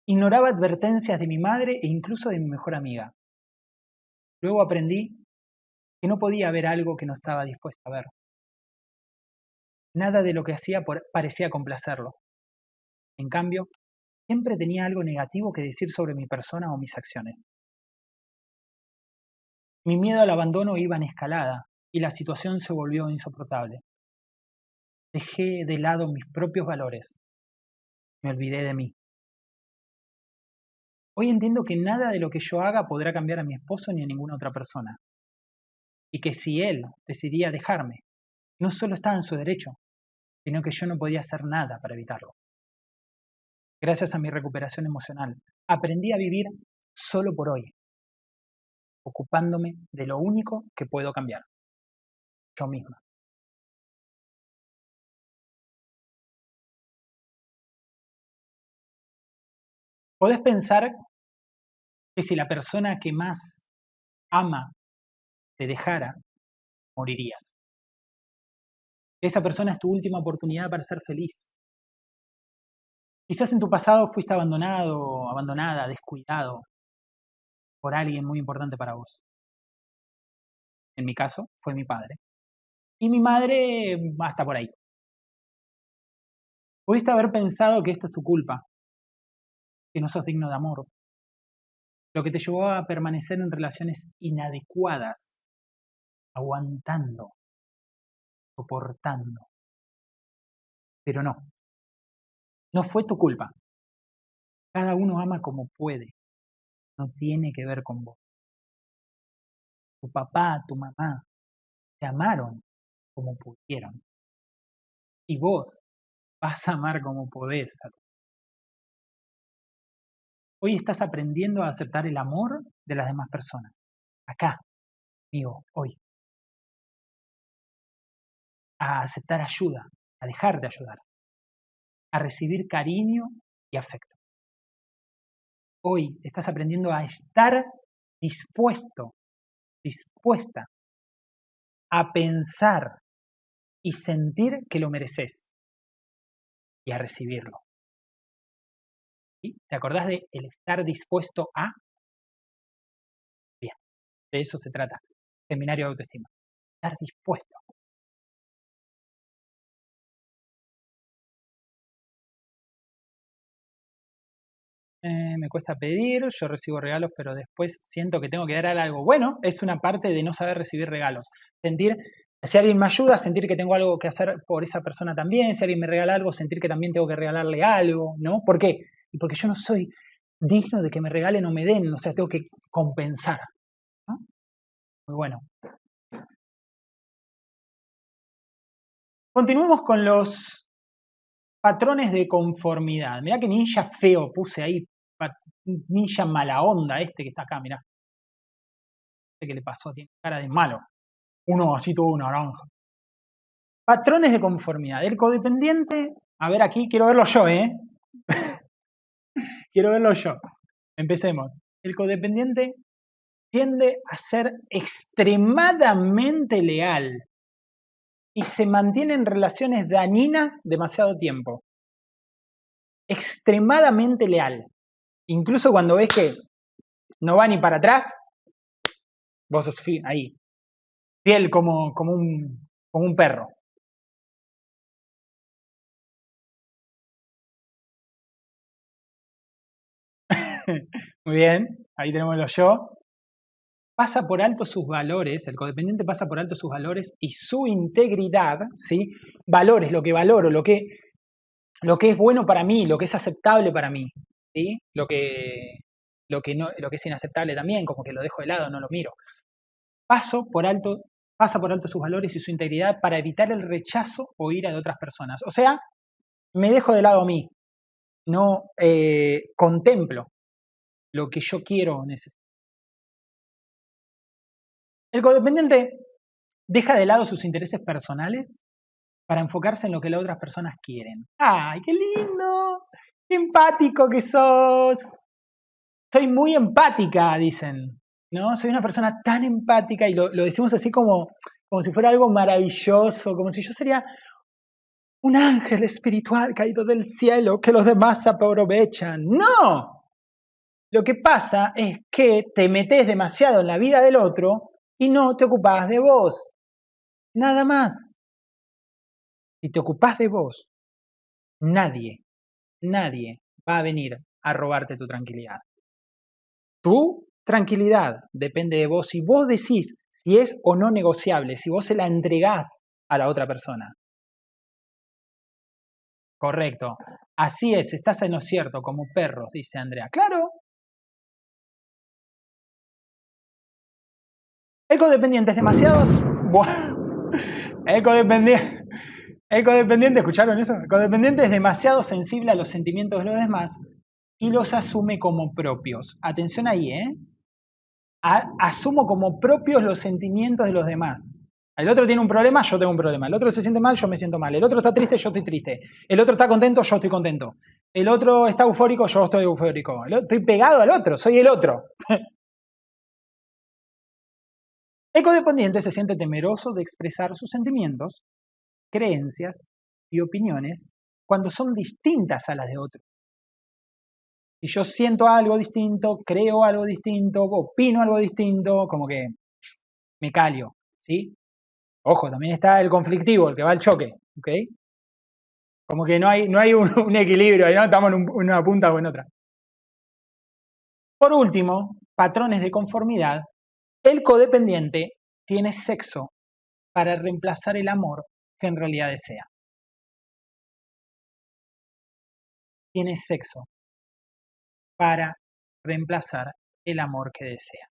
ignoraba advertencias de mi madre e incluso de mi mejor amiga. Luego aprendí que no podía ver algo que no estaba dispuesta a ver. Nada de lo que hacía parecía complacerlo. En cambio, siempre tenía algo negativo que decir sobre mi persona o mis acciones. Mi miedo al abandono iba en escalada y la situación se volvió insoportable. Dejé de lado mis propios valores. Me olvidé de mí. Hoy entiendo que nada de lo que yo haga podrá cambiar a mi esposo ni a ninguna otra persona. Y que si él decidía dejarme, no solo estaba en su derecho, sino que yo no podía hacer nada para evitarlo. Gracias a mi recuperación emocional, aprendí a vivir solo por hoy, ocupándome de lo único que puedo cambiar, yo misma. Podés pensar que si la persona que más ama te dejara, morirías. Esa persona es tu última oportunidad para ser feliz. Quizás en tu pasado fuiste abandonado, abandonada, descuidado por alguien muy importante para vos. En mi caso, fue mi padre. Y mi madre hasta por ahí. Pudiste haber pensado que esto es tu culpa, que no sos digno de amor, lo que te llevó a permanecer en relaciones inadecuadas, aguantando, soportando. Pero no, no fue tu culpa. Cada uno ama como puede, no tiene que ver con vos. Tu papá, tu mamá, te amaron como pudieron. Y vos vas a amar como podés Hoy estás aprendiendo a aceptar el amor de las demás personas. Acá, amigo, hoy. A aceptar ayuda, a dejar de ayudar. A recibir cariño y afecto. Hoy estás aprendiendo a estar dispuesto, dispuesta a pensar y sentir que lo mereces y a recibirlo. ¿Te acordás de el estar dispuesto a? Bien, de eso se trata. Seminario de autoestima. Estar dispuesto. Eh, me cuesta pedir, yo recibo regalos, pero después siento que tengo que dar algo. Bueno, es una parte de no saber recibir regalos. Sentir, si alguien me ayuda, sentir que tengo algo que hacer por esa persona también. Si alguien me regala algo, sentir que también tengo que regalarle algo, ¿no? ¿Por qué? porque yo no soy digno de que me regalen o me den, o sea, tengo que compensar. Muy bueno. Continuemos con los patrones de conformidad. Mirá que ninja feo puse ahí, ninja mala onda este que está acá, mirá. Sé qué le pasó, tiene cara de malo. Uno así todo naranja. Patrones de conformidad. El codependiente, a ver aquí, quiero verlo yo, ¿eh? (laughs) Quiero verlo yo. Empecemos. El codependiente tiende a ser extremadamente leal y se mantiene en relaciones dañinas demasiado tiempo. Extremadamente leal. Incluso cuando ves que no va ni para atrás, vos sos ahí, fiel como, como, un, como un perro. (laughs) Muy bien, ahí tenemos los yo. Pasa por alto sus valores, el codependiente pasa por alto sus valores y su integridad, ¿sí? Valores, lo que valoro, lo que, lo que es bueno para mí, lo que es aceptable para mí, Lo que, lo que, no, lo que es inaceptable también, como que lo dejo de lado, no lo miro. Paso por alto, pasa por alto sus valores y su integridad para evitar el rechazo o ira de otras personas. O sea, me dejo de lado a mí, no eh, contemplo lo que yo quiero o necesito. El codependiente deja de lado sus intereses personales para enfocarse en lo que las otras personas quieren. ¡Ay, qué lindo! ¡Qué empático que sos! Soy muy empática, dicen. ¿No? Soy una persona tan empática y lo, decimos así como, como si fuera algo maravilloso, como si yo sería un ángel espiritual caído del cielo que los demás aprovechan. ¡No! Lo que pasa es que te metes demasiado en la vida del otro y no te ocupás de vos. Nada más. Si te ocupás de vos, nadie, nadie va a venir a robarte tu tranquilidad. Tu tranquilidad depende de vos. Si vos decís si es o no negociable, si vos se la entregás a la otra persona. Correcto. Así es, estás en lo cierto, como perros, dice Andrea. Claro. El codependiente es demasiado... El codependiente... El codependiente, ¿escucharon eso? El codependiente es demasiado sensible a los sentimientos de los demás y los asume como propios. Atención ahí, ¿eh? asumo como propios los sentimientos de los demás. El otro tiene un problema, yo tengo un problema. El otro se siente mal, yo me siento mal. El otro está triste, yo estoy triste. El otro está contento, yo estoy contento. El otro está eufórico, yo estoy eufórico. Estoy pegado al otro, soy el otro. (laughs) El codependiente se siente temeroso de expresar sus sentimientos, creencias y opiniones cuando son distintas a las de otro. Si yo siento algo distinto, creo algo distinto, opino algo distinto, como que (sniffs) me calio, ¿sí? Ojo, también está el conflictivo, el que va al choque, ¿ok? Como que no hay, no hay un, (laughs) equilibrio, ¿no? estamos en una punta o en otra. Por último, patrones de conformidad. El codependiente tiene sexo para reemplazar el amor que en realidad desea. Tiene sexo para reemplazar el amor que desea.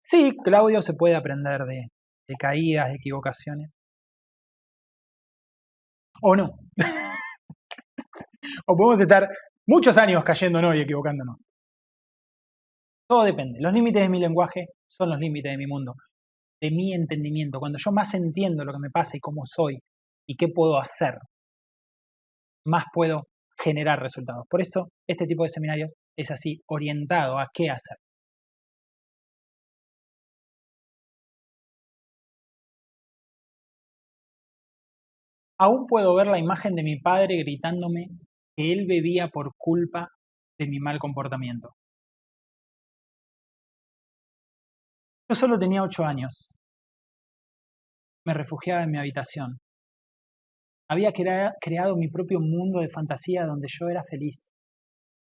Sí, Claudio se puede aprender de, caídas, de equivocaciones. O no. (laughs) o podemos estar muchos años cayéndonos y equivocándonos. Todo depende. Los límites de mi lenguaje son los límites de mi mundo de mi entendimiento, cuando yo más entiendo lo que me pasa y cómo soy y qué puedo hacer, más puedo generar resultados. Por eso este tipo de seminarios es así, orientado a qué hacer. Aún puedo ver la imagen de mi padre gritándome que él bebía por culpa de mi mal comportamiento. Yo solo tenía ocho años. Me refugiaba en mi habitación. Había creado mi propio mundo de fantasía donde yo era feliz,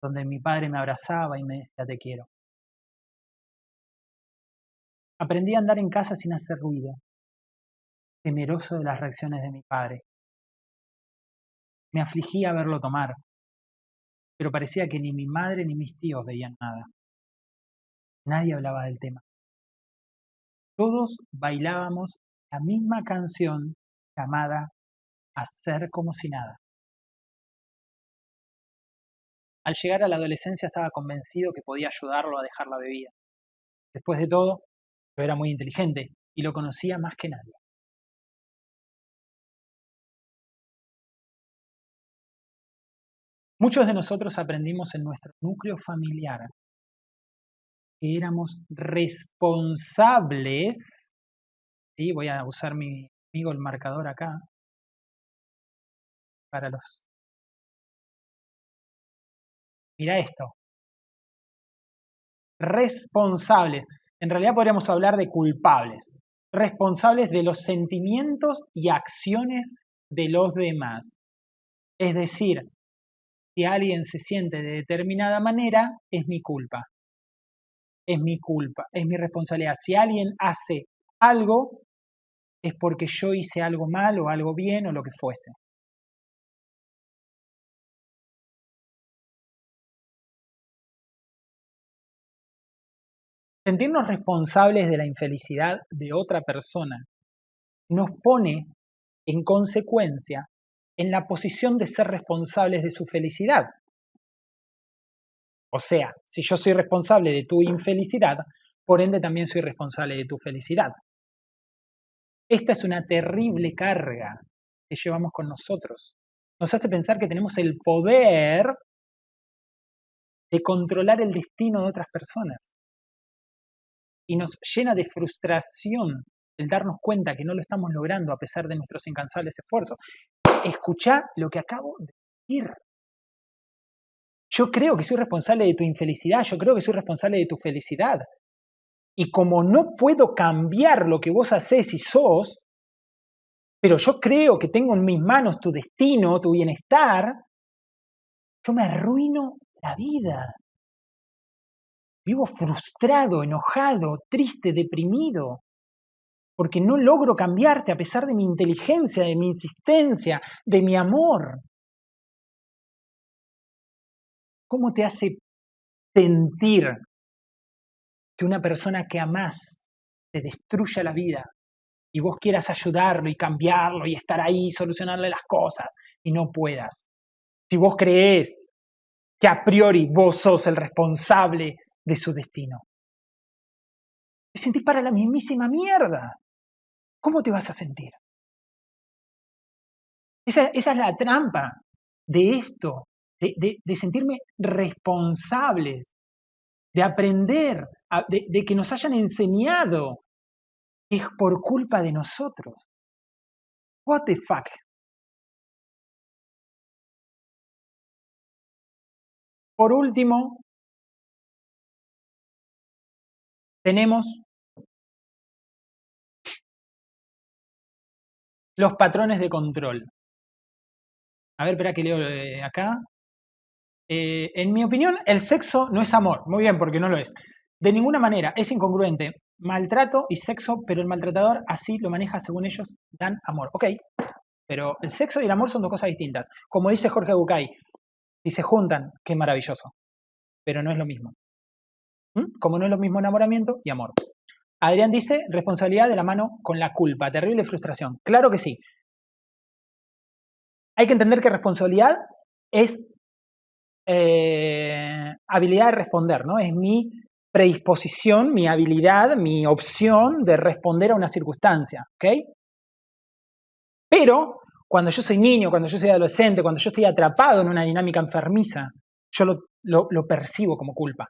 donde mi padre me abrazaba y me decía te quiero. Aprendí a andar en casa sin hacer ruido, temeroso de las reacciones de mi padre. Me afligía verlo tomar, pero parecía que ni mi madre ni mis tíos veían nada. Nadie hablaba del tema. Todos bailábamos la misma canción llamada Hacer como si nada. Al llegar a la adolescencia estaba convencido que podía ayudarlo a dejar la bebida. Después de todo, yo era muy inteligente y lo conocía más que nadie. Muchos de nosotros aprendimos en nuestro núcleo familiar que éramos responsables, ¿sí? voy a usar mi amigo el marcador acá, para los... Mira esto. Responsables. En realidad podríamos hablar de culpables. Responsables de los sentimientos y acciones de los demás. Es decir, si alguien se siente de determinada manera, es mi culpa es mi culpa, es mi responsabilidad. Si alguien hace algo, es porque yo hice algo mal o algo bien o lo que fuese. Sentirnos responsables de la infelicidad de otra persona nos pone, en consecuencia, en la posición de ser responsables de su felicidad. O sea, si yo soy responsable de tu infelicidad, por ende también soy responsable de tu felicidad. Esta es una terrible carga que llevamos con nosotros. Nos hace pensar que tenemos el poder de controlar el destino de otras personas. Y nos llena de frustración el darnos cuenta que no lo estamos logrando a pesar de nuestros incansables esfuerzos. Escucha lo que acabo de decir. Yo creo que soy responsable de tu infelicidad, yo creo que soy responsable de tu felicidad. Y como no puedo cambiar lo que vos haces y sos, pero yo creo que tengo en mis manos tu destino, tu bienestar, yo me arruino la vida. Vivo frustrado, enojado, triste, deprimido, porque no logro cambiarte a pesar de mi inteligencia, de mi insistencia, de mi amor. ¿Cómo te hace sentir que una persona que amás te destruya la vida y vos quieras ayudarlo y cambiarlo y estar ahí solucionarle las cosas y no puedas? Si vos creés que a priori vos sos el responsable de su destino. Te sentís para la mismísima mierda. ¿Cómo te vas a sentir? Esa, es la trampa de esto, de, sentirme responsables, de aprender, de, de que nos hayan enseñado es por culpa de nosotros. What the fuck? Por último, tenemos los patrones de control. A ver, espera que leo eh, acá. Eh, en mi opinión, el sexo no es amor. Muy bien, porque no lo es. De ninguna manera, es incongruente. Maltrato y sexo, pero el maltratador así lo maneja según ellos, dan amor. Ok, pero el sexo y el amor son dos cosas distintas. Como dice Jorge Bucay, si se juntan, qué maravilloso. Pero no es lo mismo. ¿Mm? Como no es lo mismo enamoramiento y amor. Adrián dice, responsabilidad de la mano con la culpa, terrible frustración. Claro que sí. Hay que entender que responsabilidad es eh, habilidad de responder, ¿no? Es mi predisposición, mi habilidad, mi opción de responder a una circunstancia, ¿ok? Pero cuando yo soy niño, cuando yo soy adolescente, cuando yo estoy atrapado en una dinámica enfermiza, yo lo percibo como culpa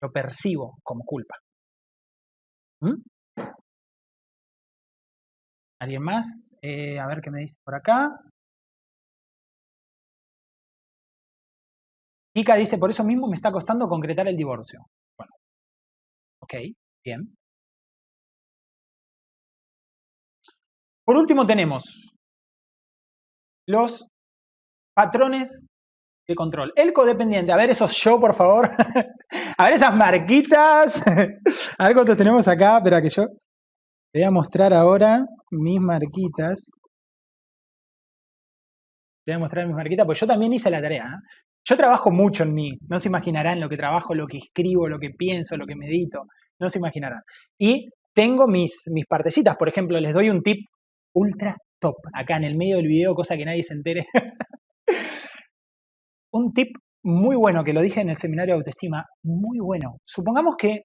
lo percibo como culpa. ¿Mm? ¿Alguien más? Eh, a ver qué me dice por acá. Kika dice, por eso mismo me está costando concretar el divorcio. Bueno, ok, bien. Por último tenemos los patrones control. El codependiente, a ver esos yo, por favor. (laughs) a ver esas marquitas. a ver cuántos tenemos acá. Espera que yo voy a mostrar ahora mis marquitas. Voy a mostrar mis marquitas, pues yo también hice la tarea. ¿eh? Yo trabajo mucho en mí. No se imaginarán lo que trabajo, lo que escribo, lo que pienso, lo que medito. No se imaginarán. Y tengo mis, mis partecitas. Por ejemplo, les doy un tip ultra top acá en el medio del video, cosa que nadie se entere. (laughs) un tip muy bueno que lo dije en el seminario de autoestima, muy bueno. Supongamos que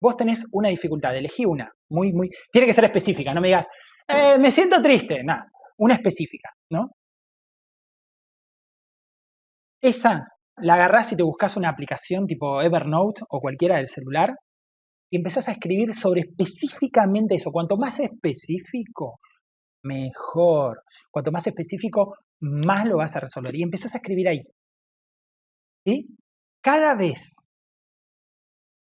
vos tenés una dificultad, elegí una, muy, muy, tiene que ser específica, no me digas, eh, me siento triste, nada, una específica, ¿no? Esa la agarrás y te buscas una aplicación tipo Evernote o cualquiera del celular y empezás a escribir sobre específicamente eso. Cuanto más específico, mejor. Cuanto más específico, más lo vas a resolver. Y empezás a escribir ahí. Cada vez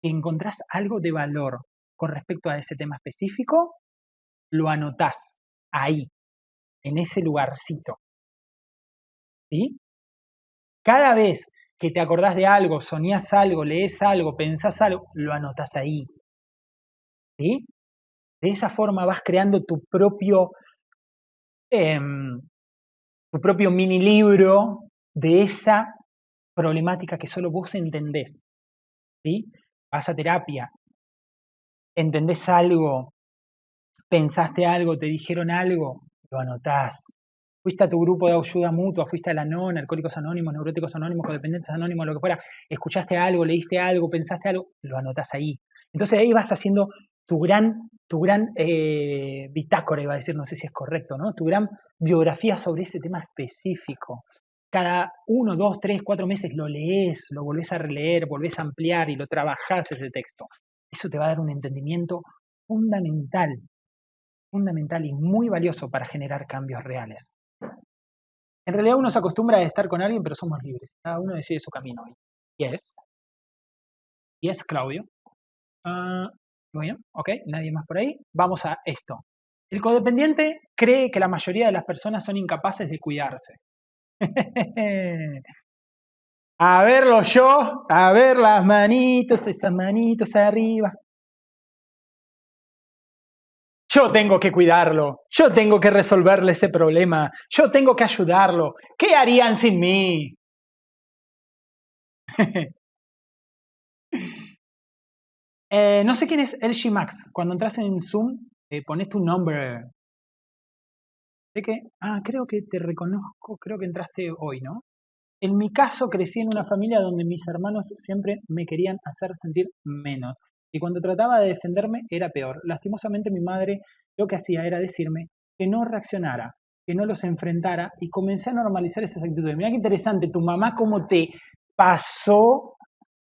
que encontrás algo de valor con respecto a ese tema específico, lo anotás ahí, en ese lugarcito. ¿Sí? Cada vez que te acordás de algo, soñás algo, lees algo, pensás algo, lo anotás ahí. ¿Sí? De esa forma vas creando tu propio, em, tu propio mini libro de esa problemática que solo vos entendés. ¿sí? Vas a terapia, entendés algo, pensaste algo, te dijeron algo, lo anotás. Fuiste a tu grupo de ayuda mutua, fuiste a la NON, Alcohólicos Anónimos, Neuróticos Anónimos, Codependientes Anónimos, lo que fuera, escuchaste algo, leíste algo, pensaste algo, lo anotás ahí. Entonces ahí vas haciendo tu gran, tu gran eh, bitácora, iba a decir, no sé si es correcto, ¿no? Tu gran biografía sobre ese tema específico cada uno, dos, tres, cuatro meses lo lees, lo volvés a releer, volvés a ampliar y lo trabajás ese texto. Eso te va a dar un entendimiento fundamental, fundamental y muy valioso para generar cambios reales. En realidad uno se acostumbra a estar con alguien, pero somos libres. Cada uno decide su camino. Y es, y es Claudio. Ah, Bueno, ok, nadie más por ahí. Vamos a esto. El codependiente cree que la mayoría de las personas son incapaces de cuidarse. (laughs) a verlo yo, a ver las manitos, esas manitos arriba. Yo tengo que cuidarlo, yo tengo que resolverle ese problema, yo tengo que ayudarlo. ¿Qué harían sin mí? (laughs) Eh, no sé quién es LG Max. Cuando entras en Zoom, eh, pones tu nombre. ¿De qué? Ah, creo que te reconozco, creo que entraste hoy, ¿no? En mi caso, crecí en una familia donde mis hermanos siempre me querían hacer sentir menos. Y cuando trataba de defenderme, era peor. Lastimosamente, mi madre lo que hacía era decirme que no reaccionara, que no los enfrentara y comencé a normalizar esas actitudes. Mira qué interesante, tu mamá cómo te pasó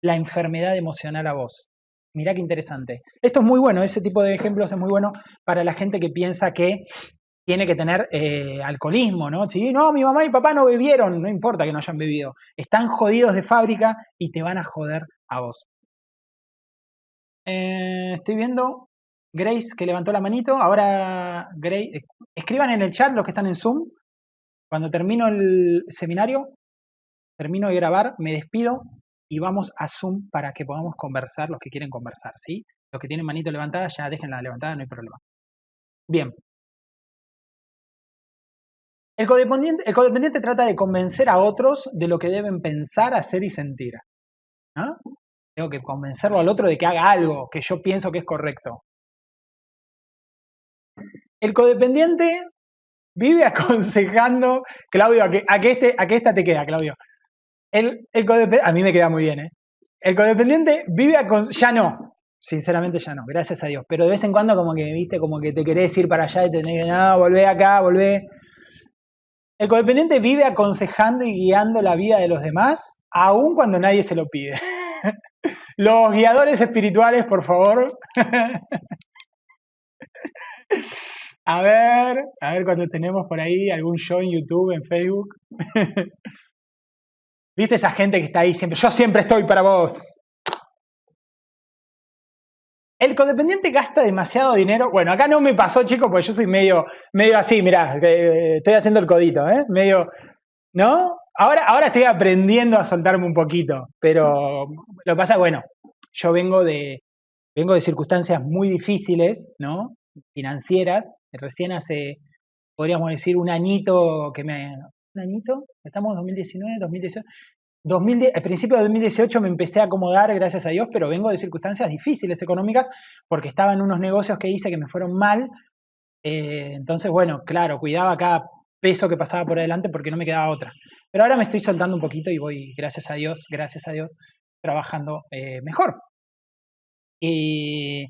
la enfermedad emocional a vos. Mirá qué interesante. Esto es muy bueno, ese tipo de ejemplos es muy bueno para la gente que piensa que tiene que tener eh, alcoholismo, ¿no? Si no, mi mamá y papá no bebieron, no importa que no hayan bebido. Están jodidos de fábrica y te van a joder a vos. Eh, estoy viendo Grace que levantó la manito. Ahora, Grace, eh, escriban en el chat los que están en Zoom. Cuando termino el seminario, termino de grabar, me despido y vamos a Zoom para que podamos conversar los que quieren conversar, ¿sí? Los que tienen manito levantada, ya déjenla levantada, no hay problema. Bien. El codependiente, el trata de convencer a otros de lo que deben pensar, hacer y sentir. Tengo que convencerlo al otro de que haga algo que yo pienso que es correcto. El codependiente vive (laughs) aconsejando, Claudio, a que, a que, este, a que esta te queda, Claudio. El, codependiente, a mí me queda muy bien, ¿eh? El codependiente vive a... Ya no, sinceramente ya no, gracias a Dios. Pero de vez en cuando como que, viste, como que te querés ir para allá y tenés que, no, volvé acá, volvé. El codependiente vive aconsejando y guiando la vida de los demás, aun cuando nadie se lo pide. (laughs) Los guiadores espirituales, por favor. (laughs) A ver, a ver cuando tenemos por ahí algún show en YouTube, en Facebook. (laughs) ¿Viste esa gente que está ahí siempre? Yo siempre estoy para vos. El codependiente gasta demasiado dinero. Bueno, acá no me pasó, chicos, porque yo soy medio, medio así, mirá, eh, estoy haciendo el codito, ¿eh? Medio, ¿no? Ahora, ahora estoy aprendiendo a soltarme un poquito, pero lo que pasa, bueno, yo vengo de, vengo de circunstancias muy difíciles, ¿no? Financieras. Recién hace, podríamos decir, un añito que me, un añito, estamos en 2019, 2018. 2010, al principio de 2018 me empecé a acomodar, gracias a Dios, pero vengo de circunstancias difíciles económicas porque estaba en unos negocios que hice que me fueron mal. Eh, entonces, bueno, claro, cuidaba cada peso que pasaba por adelante porque no me quedaba otra. Pero ahora me estoy soltando un poquito y voy, gracias a Dios, gracias a Dios, trabajando eh, mejor. Y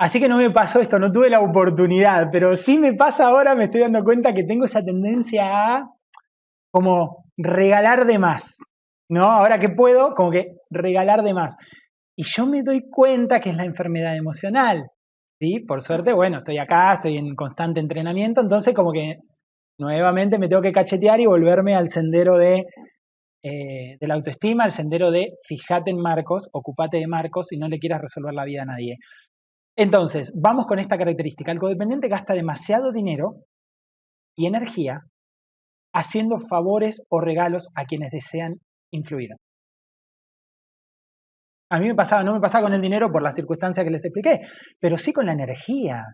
Así que no me pasó esto, no tuve la oportunidad, pero sí me pasa ahora, me estoy dando cuenta que tengo esa tendencia a como regalar de más, ¿no? Ahora que puedo, como que regalar de más. Y yo me doy cuenta que es la enfermedad emocional, ¿sí? Por suerte, bueno, estoy acá, estoy en constante entrenamiento, entonces como que nuevamente me tengo que cachetear y volverme al sendero de, eh, la autoestima, al sendero de fíjate en Marcos, ocupate de Marcos y no le quieras resolver la vida a nadie. Entonces, vamos con esta característica. El codependiente gasta demasiado dinero y energía haciendo favores o regalos a quienes desean influir. A mí me pasaba, no me pasaba con el dinero por las circunstancias que les expliqué, pero sí con la energía,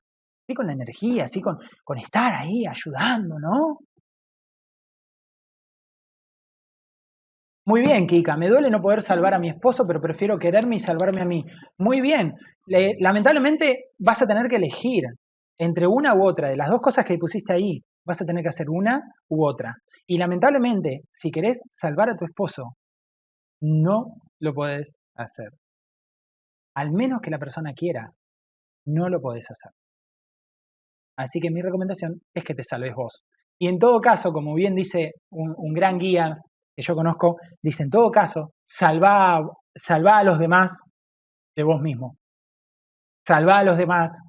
sí con la energía, sí con, con estar ahí ayudando, ¿no? Muy bien, Kika, me duele no poder salvar a mi esposo, pero prefiero quererme y salvarme a mí. Muy bien, lamentablemente vas a tener que elegir entre una u otra, de las dos cosas que pusiste ahí, vas a tener que hacer una u otra. Y lamentablemente, si querés salvar a tu esposo, no lo podés hacer. Al menos que la persona quiera, no lo podés hacer. Así que mi recomendación es que te salves vos. Y en todo caso, como bien dice un, gran guía que yo conozco, dice en todo caso, salva, salva a los demás de vos mismo. Salva a los demás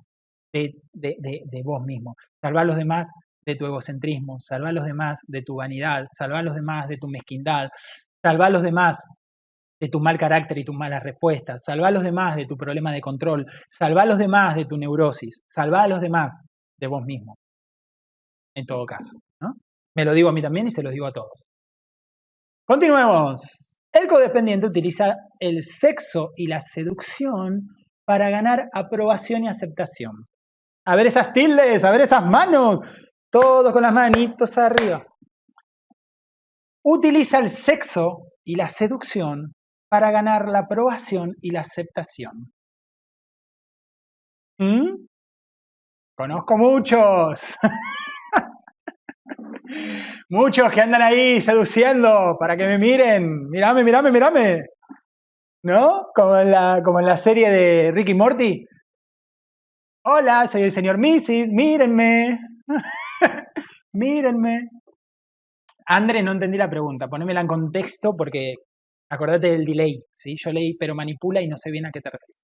de, vos mismo. Salva a los demás de tu egocentrismo. Salva a los demás de tu vanidad. Salva a los demás de tu mezquindad. Salva a los demás de tu mal carácter y tus malas respuestas, salva a los demás de tu problema de control, salva a los demás de tu neurosis, salva a los demás de vos mismo, en todo caso. Me lo digo a mí también y se lo digo a todos. Continuemos. El codependiente utiliza el sexo y la seducción para ganar aprobación y aceptación. A ver esas tildes, a ver esas manos, todos con las manitos arriba. Utiliza el sexo y la seducción para ganar la aprobación y la aceptación. ¿Mm? Conozco muchos. (laughs) muchos que andan ahí seduciendo para que me miren. Mírame, mírame, mírame. ¿No? Como en la, como en la serie de Ricky Morty. Hola, soy el señor Mrs. Mírenme. (laughs) mírenme. André, no entendí la pregunta. Ponémela en contexto porque acordate del delay. ¿sí? Yo leí, pero manipula y no sé bien a qué te refieres.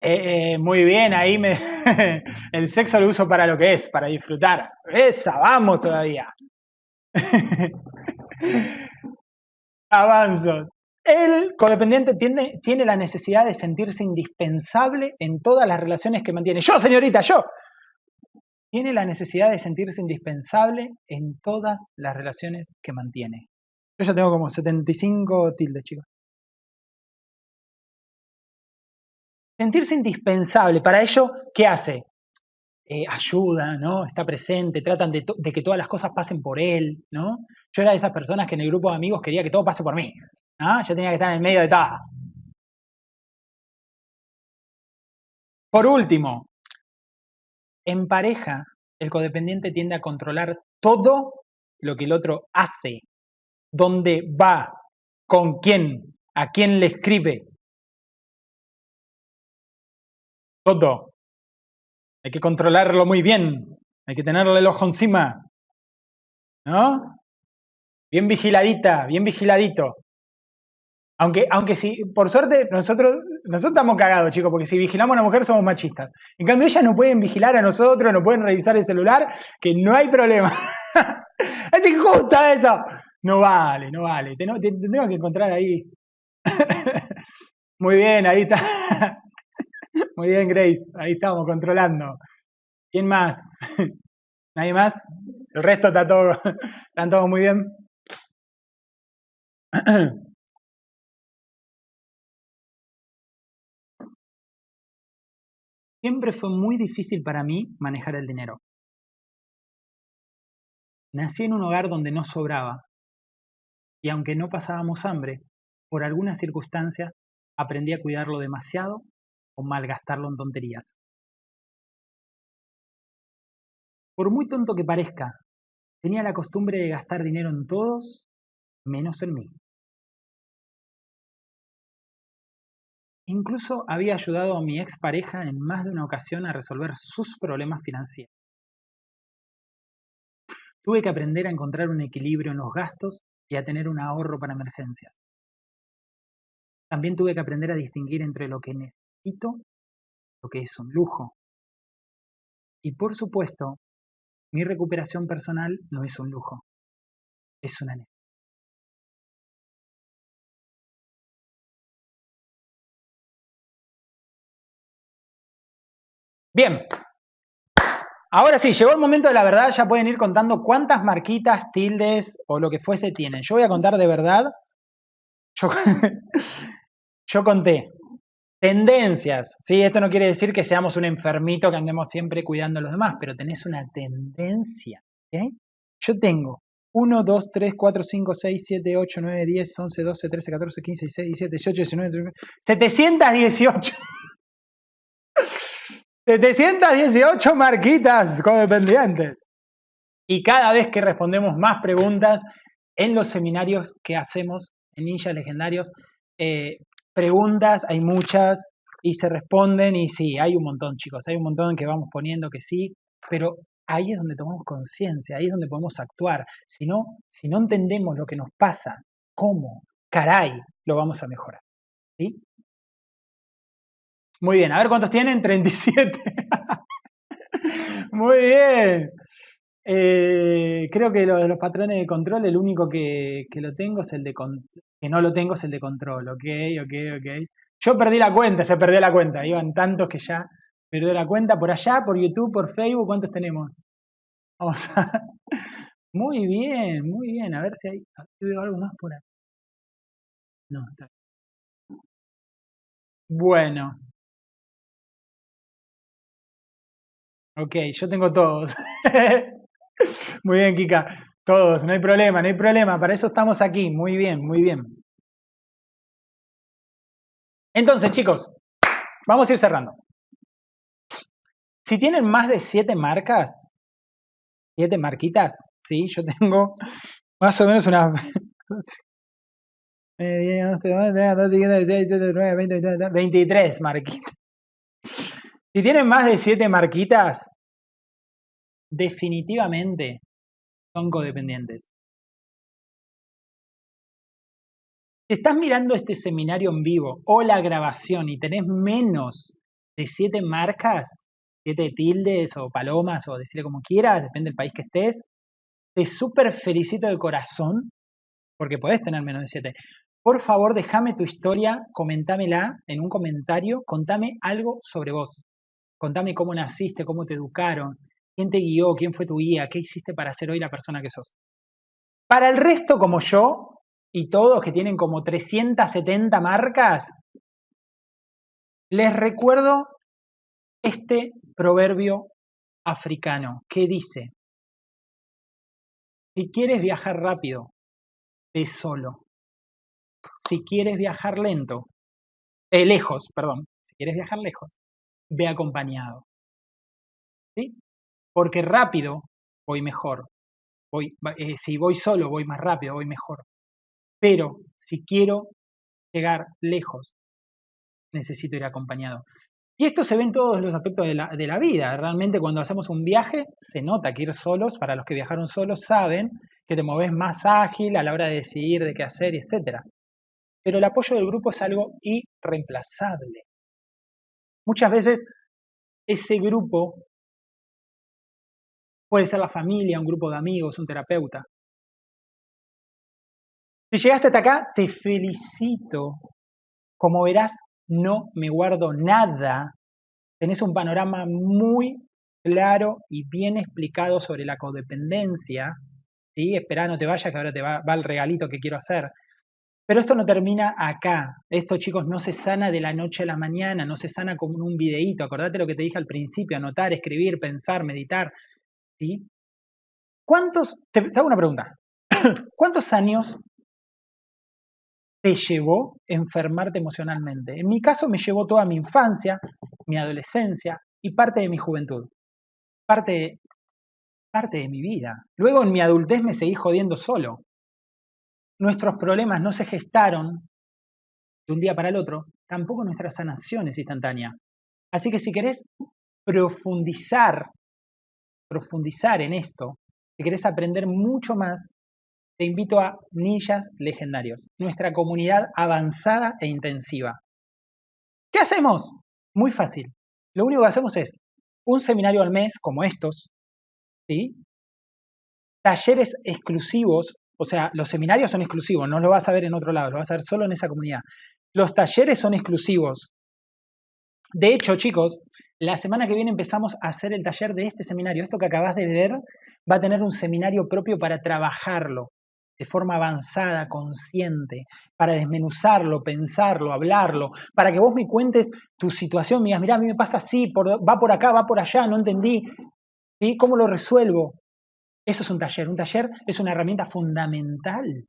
Eh, eh, muy bien, ahí me... (laughs) el sexo lo uso para lo que es, para disfrutar. Esa, vamos todavía. (laughs) Avanzo. El codependiente tiene, tiene la necesidad de sentirse indispensable en todas las relaciones que mantiene. Yo, señorita, yo. Tiene la necesidad de sentirse indispensable en todas las relaciones que mantiene. Yo ya tengo como 75 tildes, chicos. Sentirse indispensable. Para ello, ¿qué hace? Eh, ayuda, ¿no? Está presente, tratan de, que todas las cosas pasen por él, ¿no? Yo era de esas personas que en el grupo de amigos quería que todo pase por mí, ¿no? Yo tenía que estar en el medio de todo. Por último, en pareja, el codependiente tiende a controlar todo lo que el otro hace, dónde va, con quién, a quién le escribe, Todo. Hay que controlarlo muy bien. Hay que tenerle el ojo encima. ¿No? Bien vigiladita, bien vigiladito. Aunque, aunque si, por suerte, nosotros, nosotros estamos cagados, chicos, porque si vigilamos a una mujer somos machistas. En cambio, ellas no pueden vigilar a nosotros, no pueden revisar el celular, que no hay problema. (laughs) es injusta eso. No vale, no vale. Tenemos, tenemos que encontrar ahí. (laughs) Muy bien, ahí está. (laughs) Muy bien, Grace. Ahí estamos, controlando. ¿Quién más? ¿Nadie más? El resto está todo, están todos muy bien. (clears throat) Siempre fue muy difícil para mí manejar el dinero. Nací en un hogar donde no sobraba y aunque no pasábamos hambre, por alguna circunstancia aprendí a cuidarlo demasiado o malgastarlo en tonterías. Por muy tonto que parezca, tenía la costumbre de gastar dinero en todos menos en mí. Incluso había ayudado a mi expareja en más de una ocasión a resolver sus problemas financieros. Tuve que aprender a encontrar un equilibrio en los gastos y a tener un ahorro para emergencias. También tuve que aprender a distinguir entre lo que lo que es un lujo. Y por supuesto, mi recuperación personal no es un lujo, es una necesidad. Bien, ahora sí, llegó el momento de la verdad, ya pueden ir contando cuántas marquitas, tildes o lo que fuese tienen. Yo voy a contar de verdad. Yo, yo conté Tendencias, ¿sí? Esto no quiere decir que seamos un enfermito que andemos siempre cuidando a los demás, pero tenés una tendencia, Yo tengo 1, 2, 3, 4, 5, 6, 7, 8, 9, 10, 11, 12, 13, 14, 15, 16, 17, 18, 19, 19 718. 718 marquitas codependientes. Y cada vez que respondemos más preguntas en los seminarios que hacemos en Ninja Legendarios, eh, preguntas, hay muchas, y se responden, y sí, hay un montón, chicos, hay un montón que vamos poniendo que sí, pero ahí es donde tomamos conciencia, ahí es donde podemos actuar. Si no, si no entendemos lo que nos pasa, cómo, caray, lo vamos a mejorar. ¿Sí? Muy bien, a ver cuántos tienen, 37. Muy bien. Eh, creo que lo de los patrones de control, el único que, lo tengo es el de que no lo tengo es el de control, ok, ok, ok. Yo perdí la cuenta, se perdió la cuenta, iban tantos que ya perdió la cuenta por allá, por YouTube, por Facebook, ¿cuántos tenemos? Vamos a... (laughs) Muy bien, muy bien, a ver si hay, veo algo más por ahí. No, está bien. Bueno. Ok, yo tengo todos. Muy bien, Kika. Todos, no hay problema, no hay problema. Para eso estamos aquí. Muy bien, muy bien. Entonces, chicos, vamos a ir cerrando. Si tienen más de siete marcas, siete marquitas, sí, yo tengo más o menos unas 23 marquitas. Si tienen más de siete marquitas, definitivamente son codependientes. Si estás mirando este seminario en vivo o la grabación y tenés menos de siete marcas, siete tildes o palomas o decirle como quieras, depende del país que estés, te súper felicito de corazón porque podés tener menos de siete. Por favor, déjame tu historia, comentámela en un comentario, contame algo sobre vos. Contame cómo naciste, cómo te educaron, ¿Quién te guió? ¿Quién fue tu guía? ¿Qué hiciste para ser hoy la persona que sos? Para el resto, como yo, y todos que tienen como 370 marcas, les recuerdo este proverbio africano que dice, si quieres viajar rápido, ve solo. Si quieres viajar lento, eh, lejos, perdón, si quieres viajar lejos, ve acompañado. ¿Sí? porque rápido voy mejor. Voy, eh, si voy solo, voy más rápido, voy mejor. Pero si quiero llegar lejos, necesito ir acompañado. Y esto se ve en todos los aspectos de la, de la, vida. Realmente cuando hacemos un viaje se nota que ir solos, para los que viajaron solos saben que te moves más ágil a la hora de decidir de qué hacer, etc. Pero el apoyo del grupo es algo irreemplazable. Muchas veces ese grupo Puede ser la familia, un grupo de amigos, un terapeuta. Si llegaste hasta acá, te felicito. Como verás, no me guardo nada. Tenés un panorama muy claro y bien explicado sobre la codependencia. ¿sí? Esperá, no te vayas, que ahora te va, va el regalito que quiero hacer. Pero esto no termina acá. Esto, chicos, no se sana de la noche a la mañana, no se sana con un videíto. Acordate lo que te dije al principio, anotar, escribir, pensar, meditar. ¿sí? ¿Cuántos, te, hago una pregunta, (coughs) ¿cuántos años te llevó enfermarte emocionalmente? En mi caso me llevó toda mi infancia, mi adolescencia y parte de mi juventud, parte, parte de mi vida. Luego en mi adultez me seguí jodiendo solo. Nuestros problemas no se gestaron de un día para el otro, tampoco nuestra sanación es instantánea. Así que si querés profundizar profundizar en esto, si querés aprender mucho más, te invito a Ninjas Legendarios, nuestra comunidad avanzada e intensiva. ¿Qué hacemos? Muy fácil. Lo único que hacemos es un seminario al mes como estos, ¿sí? talleres exclusivos, o sea, los seminarios son exclusivos, no lo vas a ver en otro lado, lo vas a ver solo en esa comunidad. Los talleres son exclusivos. De hecho, chicos, la semana que viene empezamos a hacer el taller de este seminario. Esto que acabas de ver va a tener un seminario propio para trabajarlo de forma avanzada, consciente, para desmenuzarlo, pensarlo, hablarlo, para que vos me cuentes tu situación, me digas, mirá, a mí me pasa así, va por acá, va por allá, no entendí, ¿sí? ¿cómo lo resuelvo? Eso es un taller. Un taller es una herramienta fundamental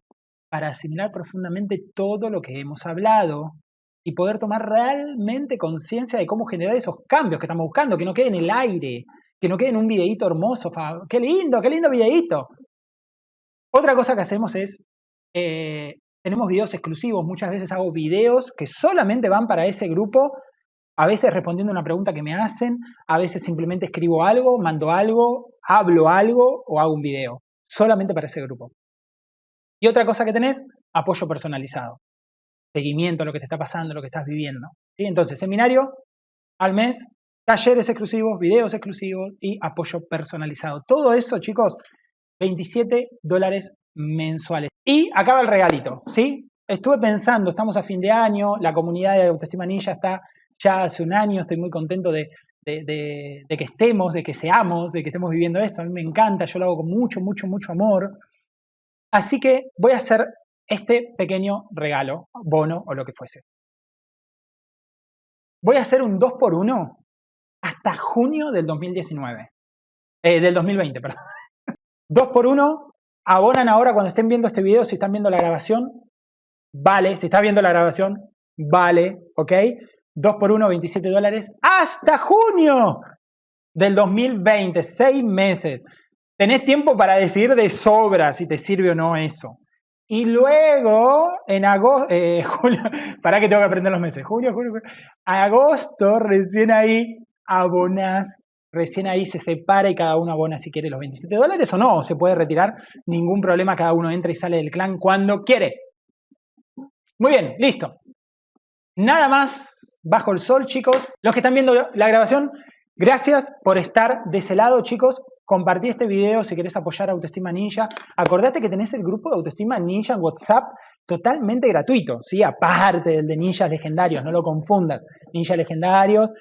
para asimilar profundamente todo lo que hemos hablado, y poder tomar realmente conciencia de cómo generar esos cambios que estamos buscando, que no quede en el aire, que no quede en un videíto hermoso. ¡Qué lindo, qué lindo videíto! Otra cosa que hacemos es, eh, tenemos videos exclusivos, muchas veces hago videos que solamente van para ese grupo, a veces respondiendo una pregunta que me hacen, a veces simplemente escribo algo, mando algo, hablo algo o hago un video, solamente para ese grupo. Y otra cosa que tenés, apoyo personalizado seguimiento a lo que te está pasando, lo que estás viviendo. Entonces, seminario al mes, talleres exclusivos, videos exclusivos y apoyo personalizado. Todo eso, chicos, 27 dólares mensuales. Y acaba el regalito, ¿sí? Estuve pensando, estamos a fin de año, la comunidad de Autoestima Ninja está ya hace un año, estoy muy contento de, que estemos, de que seamos, de que estemos viviendo esto. A mí me encanta, yo lo hago con mucho, mucho, mucho amor. Así que voy a hacer este pequeño regalo, bono o lo que fuese. Voy a hacer un 2 por 1 hasta junio del 2019. Eh, del 2020, perdón. (laughs) 2 por 1 abonan ahora cuando estén viendo este video, si están viendo la grabación, vale. Si estás viendo la grabación, vale, ¿ok? 2 por 1, 27 dólares hasta junio del 2020, 6 meses. Tenés tiempo para decidir de sobra si te sirve o no eso. Y luego, en agosto, eh, (laughs) julio, para que tengo que aprender los meses, julio, julio, julio, agosto, recién ahí abonas, recién ahí se separa y cada uno abona si quiere los 27 dólares o no, se puede retirar, ningún problema, cada uno entra y sale del clan cuando quiere. Muy bien, listo. Nada más bajo el sol, chicos. Los que están viendo la grabación, gracias por estar de ese lado, chicos. Compartí este video si querés apoyar a Autoestima Ninja. Acordate que tenés el grupo de Autoestima Ninja en WhatsApp totalmente gratuito, ¿sí? Aparte del de Ninjas Legendarios, no lo confundas. Ninja Legendarios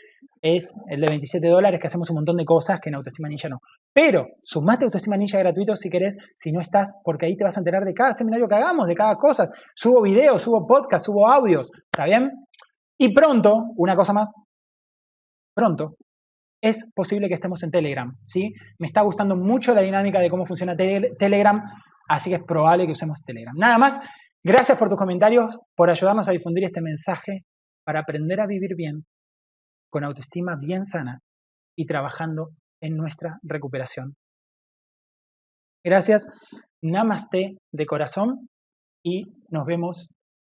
es el de 27 dólares que hacemos un montón de cosas que en Autoestima Ninja no. Pero sumate Autoestima Ninja gratuito si querés, si no estás, porque ahí te vas a enterar de cada seminario que hagamos, de cada cosa. Subo videos, subo podcasts, subo audios, ¿está bien? Y pronto, una cosa más, pronto, es posible que estemos en Telegram, ¿sí? Me está gustando mucho la dinámica de cómo funciona Telegram, así que es probable que usemos Telegram. Nada más, gracias por tus comentarios, por ayudarnos a difundir este mensaje para aprender a vivir bien, con autoestima bien sana y trabajando en nuestra recuperación. Gracias, namaste de corazón y nos vemos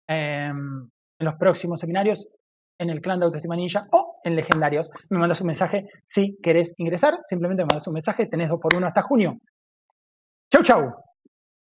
em, en los próximos seminarios, en el clan de Autoestima Ninja o en Legendarios. Me mandas un mensaje si querés ingresar, simplemente me mandas un mensaje, tenés dos por uno hasta junio. Chau, chau.